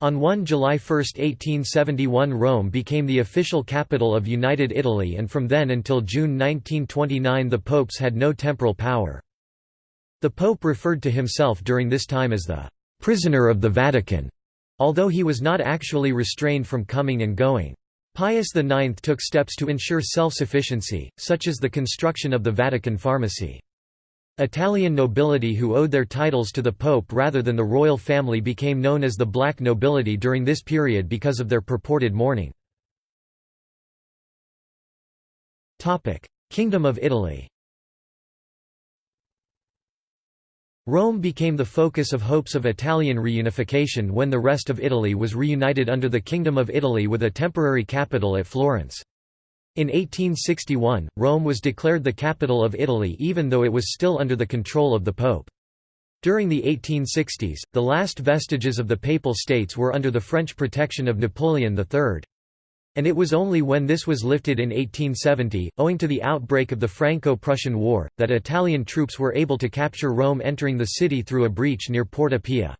On 1 July 1, 1871 Rome became the official capital of United Italy and from then until June 1929 the popes had no temporal power. The pope referred to himself during this time as the «prisoner of the Vatican», although he was not actually restrained from coming and going. Pius IX took steps to ensure self-sufficiency, such as the construction of the Vatican pharmacy. Italian nobility who owed their titles to the Pope rather than the royal family became known as the black nobility during this period because of their purported mourning. Kingdom of Italy Rome became the focus of hopes of Italian reunification when the rest of Italy was reunited under the Kingdom of Italy with a temporary capital at Florence. In 1861, Rome was declared the capital of Italy even though it was still under the control of the Pope. During the 1860s, the last vestiges of the Papal States were under the French protection of Napoleon III. And it was only when this was lifted in 1870, owing to the outbreak of the Franco-Prussian War, that Italian troops were able to capture Rome entering the city through a breach near Porta Pia.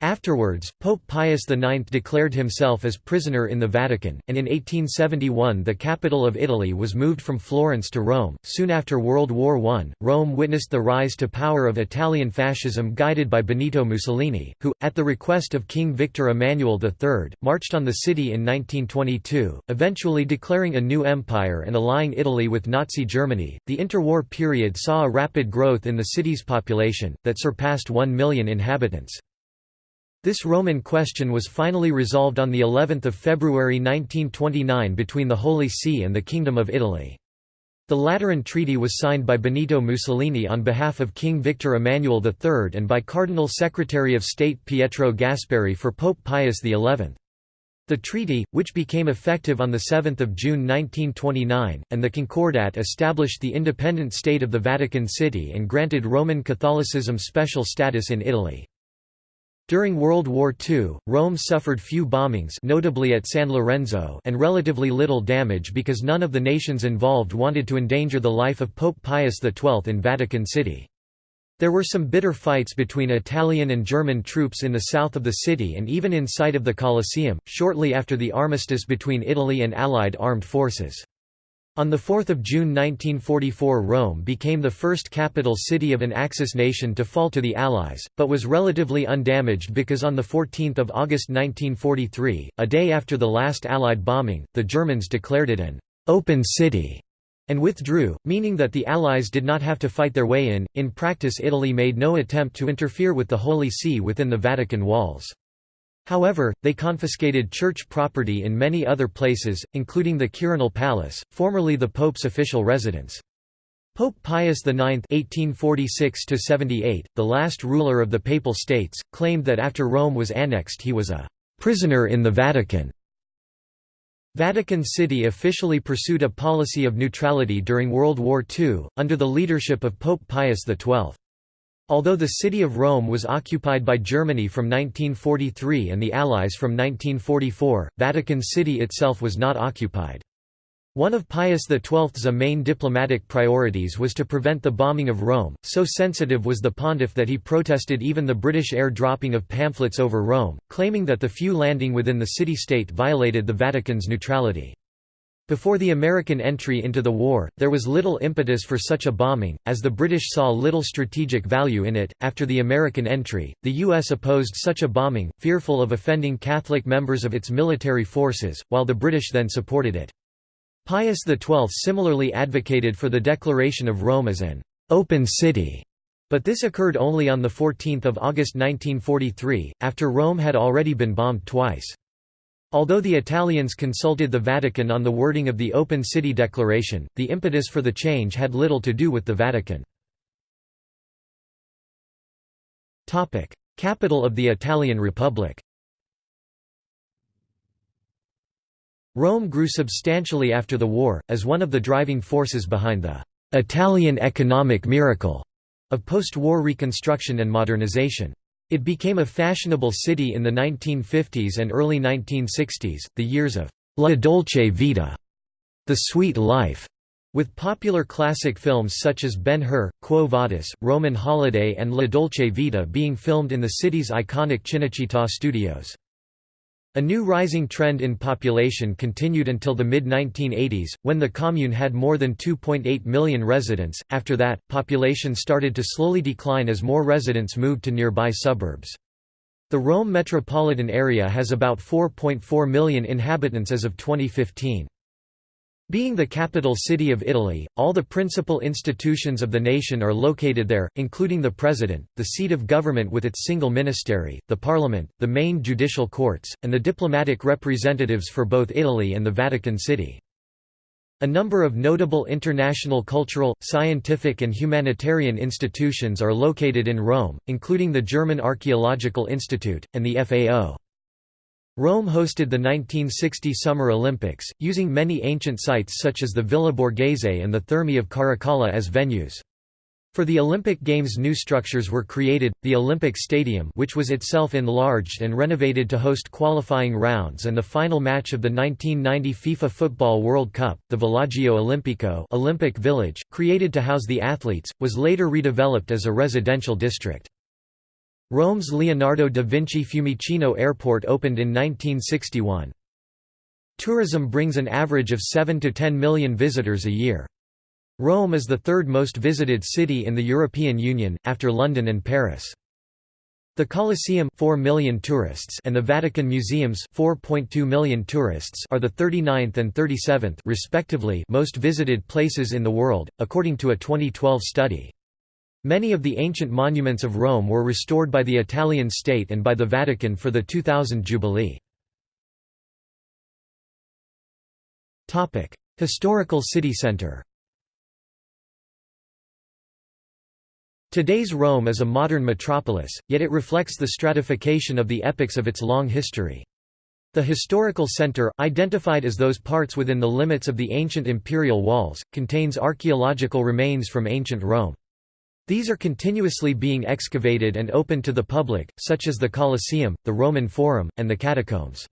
Afterwards, Pope Pius IX declared himself as prisoner in the Vatican, and in 1871 the capital of Italy was moved from Florence to Rome. Soon after World War I, Rome witnessed the rise to power of Italian fascism guided by Benito Mussolini, who, at the request of King Victor Emmanuel III, marched on the city in 1922, eventually declaring a new empire and allying Italy with Nazi Germany. The interwar period saw a rapid growth in the city's population, that surpassed 1 million inhabitants. This Roman question was finally resolved on the 11th of February 1929 between the Holy See and the Kingdom of Italy. The Lateran Treaty was signed by Benito Mussolini on behalf of King Victor Emmanuel III and by Cardinal Secretary of State Pietro Gasparri for Pope Pius XI. The treaty, which became effective on 7 June 1929, and the Concordat established the independent state of the Vatican City and granted Roman Catholicism special status in Italy. During World War II, Rome suffered few bombings notably at San Lorenzo and relatively little damage because none of the nations involved wanted to endanger the life of Pope Pius XII in Vatican City. There were some bitter fights between Italian and German troops in the south of the city and even inside of the Colosseum, shortly after the armistice between Italy and Allied armed forces. On 4 June 1944 Rome became the first capital city of an Axis nation to fall to the Allies, but was relatively undamaged because on 14 August 1943, a day after the last Allied bombing, the Germans declared it an open city and withdrew, meaning that the Allies did not have to fight their way in. In practice, Italy made no attempt to interfere with the Holy See within the Vatican walls. However, they confiscated church property in many other places, including the Quirinal Palace, formerly the Pope's official residence. Pope Pius IX (1846–78), the last ruler of the Papal States, claimed that after Rome was annexed, he was a prisoner in the Vatican. Vatican City officially pursued a policy of neutrality during World War II, under the leadership of Pope Pius XII. Although the city of Rome was occupied by Germany from 1943 and the Allies from 1944, Vatican City itself was not occupied. One of Pius XII's main diplomatic priorities was to prevent the bombing of Rome, so sensitive was the pontiff that he protested even the British air dropping of pamphlets over Rome, claiming that the few landing within the city-state violated the Vatican's neutrality. Before the American entry into the war, there was little impetus for such a bombing, as the British saw little strategic value in it. After the American entry, the U.S. opposed such a bombing, fearful of offending Catholic members of its military forces, while the British then supported it. Pius XII similarly advocated for the declaration of Rome as an «open city», but this occurred only on 14 August 1943, after Rome had already been bombed twice. Although the Italians consulted the Vatican on the wording of the Open City Declaration, the impetus for the change had little to do with the Vatican. Capital of the Italian Republic Rome grew substantially after the war, as one of the driving forces behind the «Italian economic miracle» of post-war reconstruction and modernization. It became a fashionable city in the 1950s and early 1960s, the years of «la dolce vita» the sweet life, with popular classic films such as Ben-Hur, Quo Vadis, Roman Holiday and La Dolce Vita being filmed in the city's iconic Cinecittà studios. A new rising trend in population continued until the mid-1980s, when the commune had more than 2.8 million residents. After that, population started to slowly decline as more residents moved to nearby suburbs. The Rome metropolitan area has about 4.4 million inhabitants as of 2015. Being the capital city of Italy, all the principal institutions of the nation are located there, including the president, the seat of government with its single ministry, the parliament, the main judicial courts, and the diplomatic representatives for both Italy and the Vatican City. A number of notable international cultural, scientific and humanitarian institutions are located in Rome, including the German Archaeological Institute, and the FAO. Rome hosted the 1960 Summer Olympics, using many ancient sites such as the Villa Borghese and the Thermae of Caracalla as venues. For the Olympic Games new structures were created, the Olympic Stadium which was itself enlarged and renovated to host qualifying rounds and the final match of the 1990 FIFA Football World Cup, the Villaggio Olimpico Olympic Village, created to house the athletes, was later redeveloped as a residential district. Rome's Leonardo da Vinci Fiumicino Airport opened in 1961. Tourism brings an average of 7 to 10 million visitors a year. Rome is the third most visited city in the European Union, after London and Paris. The Colosseum 4 million tourists and the Vatican Museums 4.2 million tourists are the 39th and 37th respectively most visited places in the world, according to a 2012 study. Many of the ancient monuments of Rome were restored by the Italian state and by the Vatican for the 2000 Jubilee. Historical city centre Today's Rome is a modern metropolis, yet it reflects the stratification of the epochs of its long history. The historical center, identified as those parts within the limits of the ancient imperial walls, contains archaeological remains from ancient Rome. These are continuously being excavated and open to the public, such as the Colosseum, the Roman Forum, and the catacombs.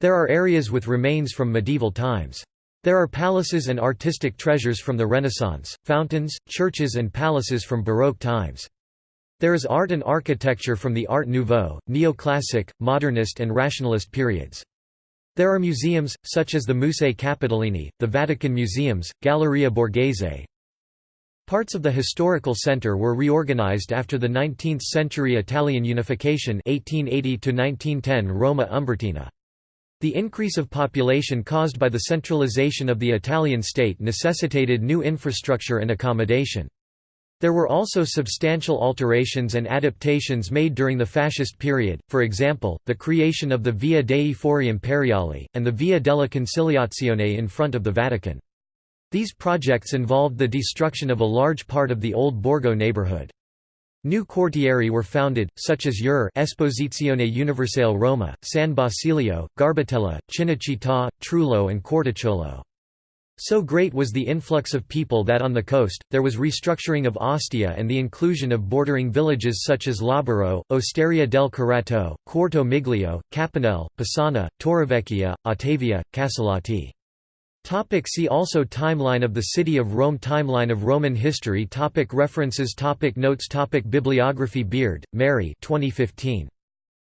There are areas with remains from medieval times. There are palaces and artistic treasures from the Renaissance, fountains, churches and palaces from Baroque times. There is art and architecture from the Art Nouveau, Neoclassic, Modernist and Rationalist periods. There are museums, such as the Musei Capitolini, the Vatican Museums, Galleria Borghese, Parts of the historical centre were reorganized after the 19th-century Italian unification 1880 Roma Umbertina. The increase of population caused by the centralization of the Italian state necessitated new infrastructure and accommodation. There were also substantial alterations and adaptations made during the fascist period, for example, the creation of the Via dei Fori Imperiali, and the Via della Conciliazione in front of the Vatican. These projects involved the destruction of a large part of the old Borgo neighborhood. New quartieri were founded, such as UR Esposizione Universale Roma, San Basilio, Garbatella, Cinecittà, Trullo and Corticciolo. So great was the influx of people that on the coast, there was restructuring of Ostia and the inclusion of bordering villages such as Labaro, Osteria del Curato, Quarto Miglio, Capanel, Pisana, Torrevecchia, Ottavia, Casalotti. Topic see also Timeline of the City of Rome Timeline of Roman history topic References topic Notes topic Bibliography Beard, Mary 2015.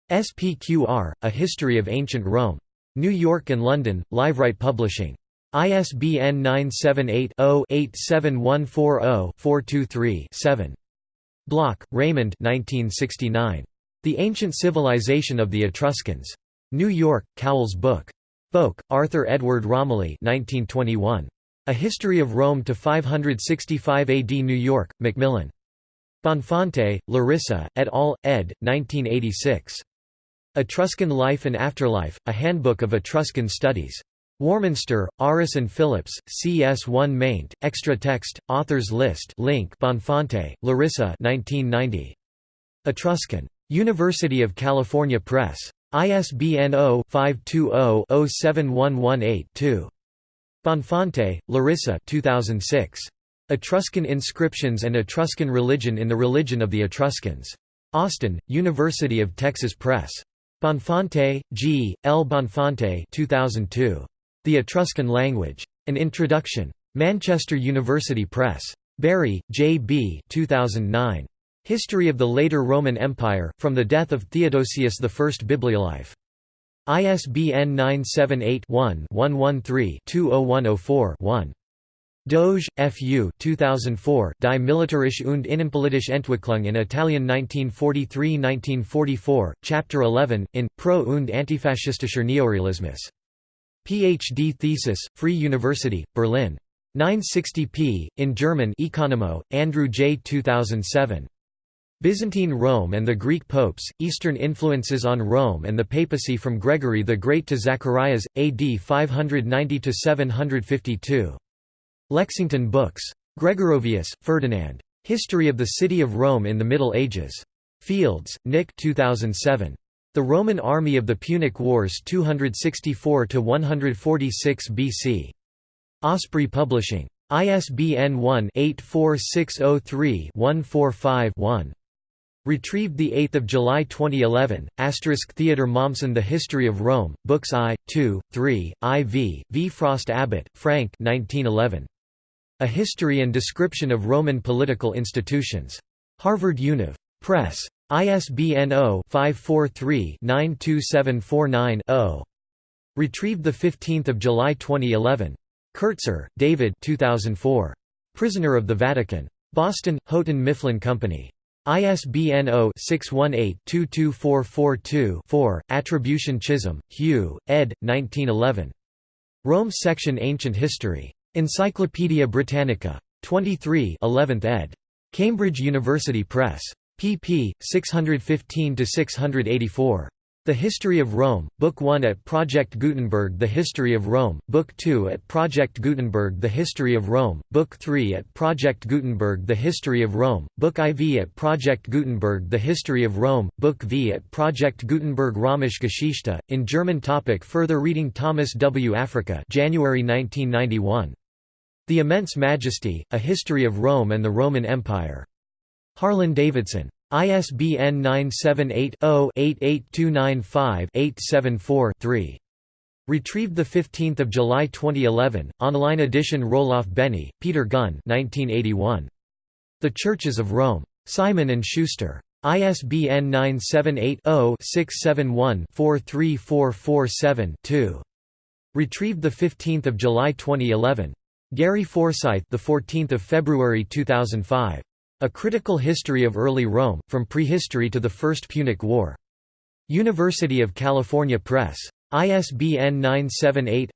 SPQR, A History of Ancient Rome. New York and London, Liveright Publishing. ISBN 978-0-87140-423-7. Bloch, Raymond 1969. The Ancient Civilization of the Etruscans. New York, Cowles Book. Boak, Arthur Edward Romilly 1921. A History of Rome to 565 AD New York, Macmillan. Bonfante, Larissa, et al., ed. 1986. Etruscan Life and Afterlife, A Handbook of Etruscan Studies. Warminster, Aris and Phillips, CS1 maint, extra text, authors list link Bonfante, Larissa 1990. Etruscan. University of California Press. ISBN 0-520-07118-2. Bonfante, Larissa 2006. Etruscan Inscriptions and Etruscan Religion in the Religion of the Etruscans. Austin, University of Texas Press. Bonfante, G. L. Bonfante 2002. The Etruscan Language. An Introduction. Manchester University Press. Bury, J. B. 2009. History of the later Roman Empire, from the death of Theodosius I Bibliolife. ISBN 978-1-113-20104-1. Doge, F. U. 2004, Die Militärische und Innenpolitische Entwicklung in Italien 1943–1944, Chapter 11, in, Pro- und antifaschistischer Neorealismus. Ph.D. thesis, Free University, Berlin. 960 p. in German Ekonomou, Andrew J. 2007. Byzantine Rome and the Greek popes, Eastern influences on Rome and the papacy from Gregory the Great to Zacharias, AD 590–752. Lexington Books. Gregorovius, Ferdinand. History of the City of Rome in the Middle Ages. Fields, Nick 2007. The Roman Army of the Punic Wars 264–146 BC. Osprey Publishing. ISBN 1-84603-145-1. Retrieved 8 July 2011, Asterisk Theodor Mommsen The History of Rome, Books I, 2, 3, IV, V. Frost Abbott, Frank 1911. A History and Description of Roman Political Institutions. Harvard Univ. Press. ISBN 0-543-92749-0. Retrieved 15 July 2011. Kertzer, David 2004. Prisoner of the Vatican. Boston, Houghton Mifflin Company. ISBN 0-618-22442-4, Attribution Chisholm, Hugh, ed. 1911. Rome Section Ancient History. Encyclopædia Britannica. 23 11th ed. Cambridge University Press. pp. 615–684. The History of Rome, Book 1 at Project Gutenberg The History of Rome, Book 2 at Project Gutenberg The History of Rome, Book 3 at Project Gutenberg The History of Rome, Book IV at Project Gutenberg The History of Rome, Book V at Project Gutenberg Römische Geschichte, in German topic Further reading Thomas W. Africa January 1991. The Immense Majesty, A History of Rome and the Roman Empire. Harlan Davidson. ISBN 978-0-88295-874-3. Retrieved 15 July 2011, online edition Roloff Beny, Peter Gunn 1981. The Churches of Rome. Simon & Schuster. ISBN 978-0-671-43447-2. Retrieved 15 July 2011. Gary Forsythe the 14th of February 2005. A Critical History of Early Rome, From Prehistory to the First Punic War. University of California Press. ISBN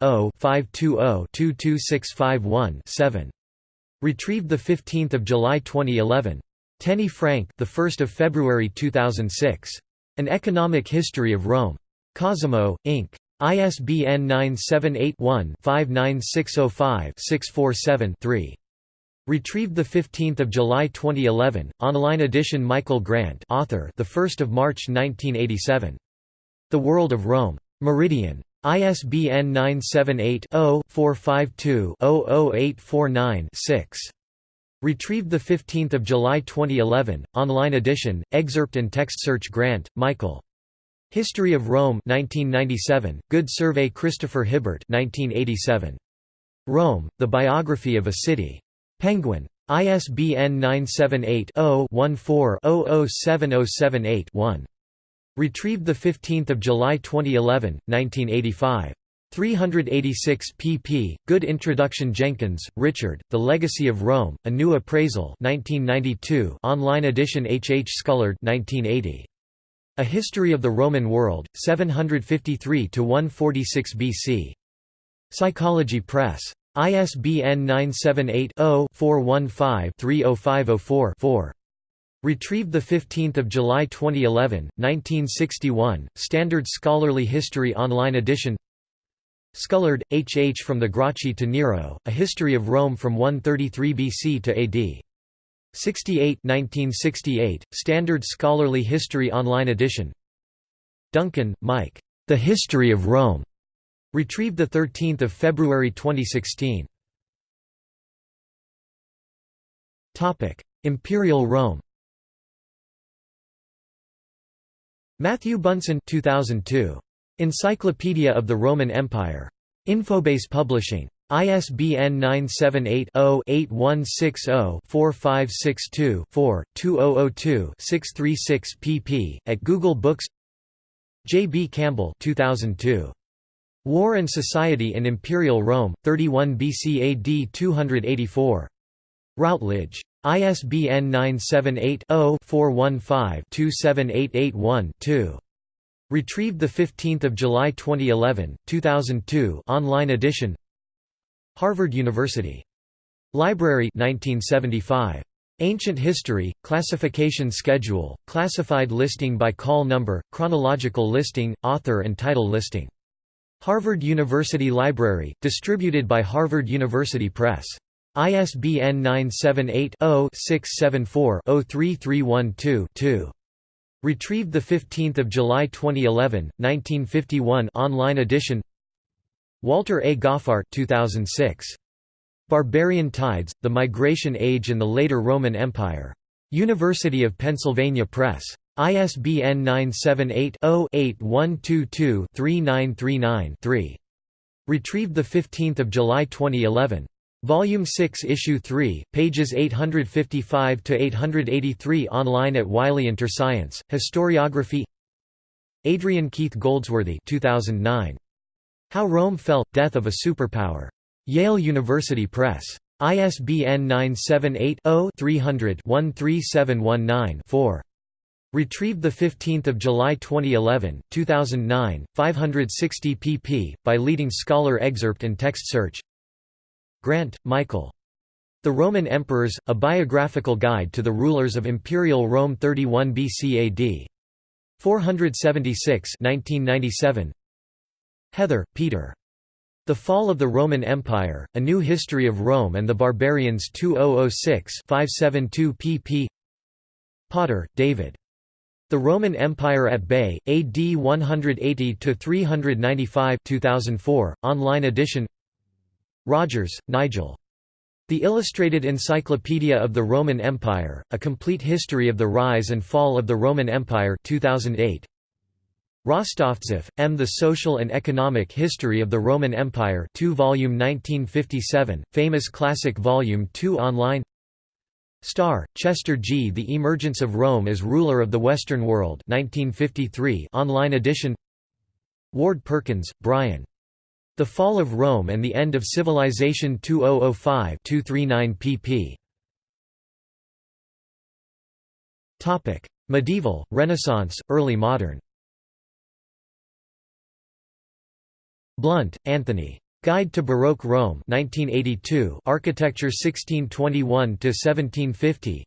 978-0-520-22651-7. Retrieved 15 July 2011. Tenney Frank the 1st of February 2006. An Economic History of Rome. Cosimo, Inc. ISBN 978-1-59605-647-3. Retrieved 15 July 2011, online edition Michael Grant author the 1st of March 1987. The World of Rome. Meridian. ISBN 978-0-452-00849-6. Retrieved 15 July 2011, online edition, excerpt and text search Grant, Michael. History of Rome 1997, Good Survey Christopher Hibbert 1987. Rome, The Biography of a City. Penguin. ISBN 978 0 14 007078 1. Retrieved 15 July 2011, 1985. 386 pp. Good Introduction Jenkyns, Richard, The Legacy of Rome, A New Appraisal 1992 online edition H. H. Scullard 1980. A History of the Roman World, 753–146 BC. Psychology Press. ISBN 978 0 415 30504 4. Retrieved 15 July 2011, 1961, Standard Scholarly History Online Edition Scullard, H. H. From the Gracchi to Nero, A History of Rome from 133 BC to AD. 68 1968, Standard Scholarly History Online Edition Duncan, Mike. The History of Rome. Retrieved 13 February 2016. Imperial Rome Matthew Bunson 2002. Encyclopedia of the Roman Empire. Infobase Publishing. ISBN 978-0-8160-4562-4, 2002-636 pp. At Google Books J. B. Campbell 2002. War and Society in Imperial Rome, 31 BC AD 284. Routledge. ISBN 978-0-415-27881-2. Retrieved 15 July 2011, 2002 online edition Harvard University. Library 1975. Ancient History, Classification Schedule, Classified Listing by Call Number, Chronological Listing, Author and Title Listing. Harvard University Library, distributed by Harvard University Press. ISBN 978-0-674-03312-2. Retrieved 15 July 2011, 1951 online edition Walter A. Goffart 2006. Barbarian Tides, The Migration Age and the Later Roman Empire. University of Pennsylvania Press. ISBN 978 0 8122 3939 Retrieved 15 July 2011. Volume 6 Issue 3, pages 855–883 online at Wiley Interscience, Historiography Adrian Keith Goldsworthy 2009. How Rome Fell – Death of a Superpower. Yale University Press. ISBN 978 0 300 13719 4. Retrieved 15 July 2011, 2009, 560 pp. by leading scholar excerpt and text search Grant, Michael. The Roman Emperors, A Biographical Guide to the Rulers of Imperial Rome 31 BC AD. 476 1997. Heather, Peter. The Fall of the Roman Empire, A New History of Rome and the Barbarians 2006 572 pp. Potter, David. The Roman Empire at Bay, AD 180–395 2004, online edition Rogers, Nigel. The Illustrated Encyclopedia of the Roman Empire, A Complete History of the Rise and Fall of the Roman Empire 2008. Rostovtzeff, M. The Social and Economic History of the Roman Empire 2 volume 1957, Famous Classic Volume 2 online Starr, Chester G. The Emergence of Rome as Ruler of the Western World 1953 online edition Ward Perkins, Brian. The Fall of Rome and the End of Civilization 2005-239 pp. Topic: Medieval, Renaissance, Early Modern. Blunt, Anthony. Guide to Baroque Rome 1982 Architecture 1621 to 1750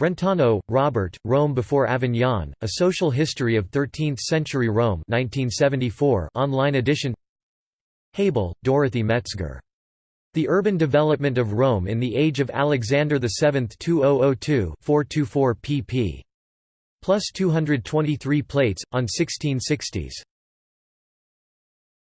Brentano, Robert, Rome before Avignon, A Social History of Thirteenth-Century Rome 1974 online edition Habel, Dorothy Metzger. The Urban Development of Rome in the Age of Alexander VII 2002 424 pp. Plus 223 plates, on 1660s.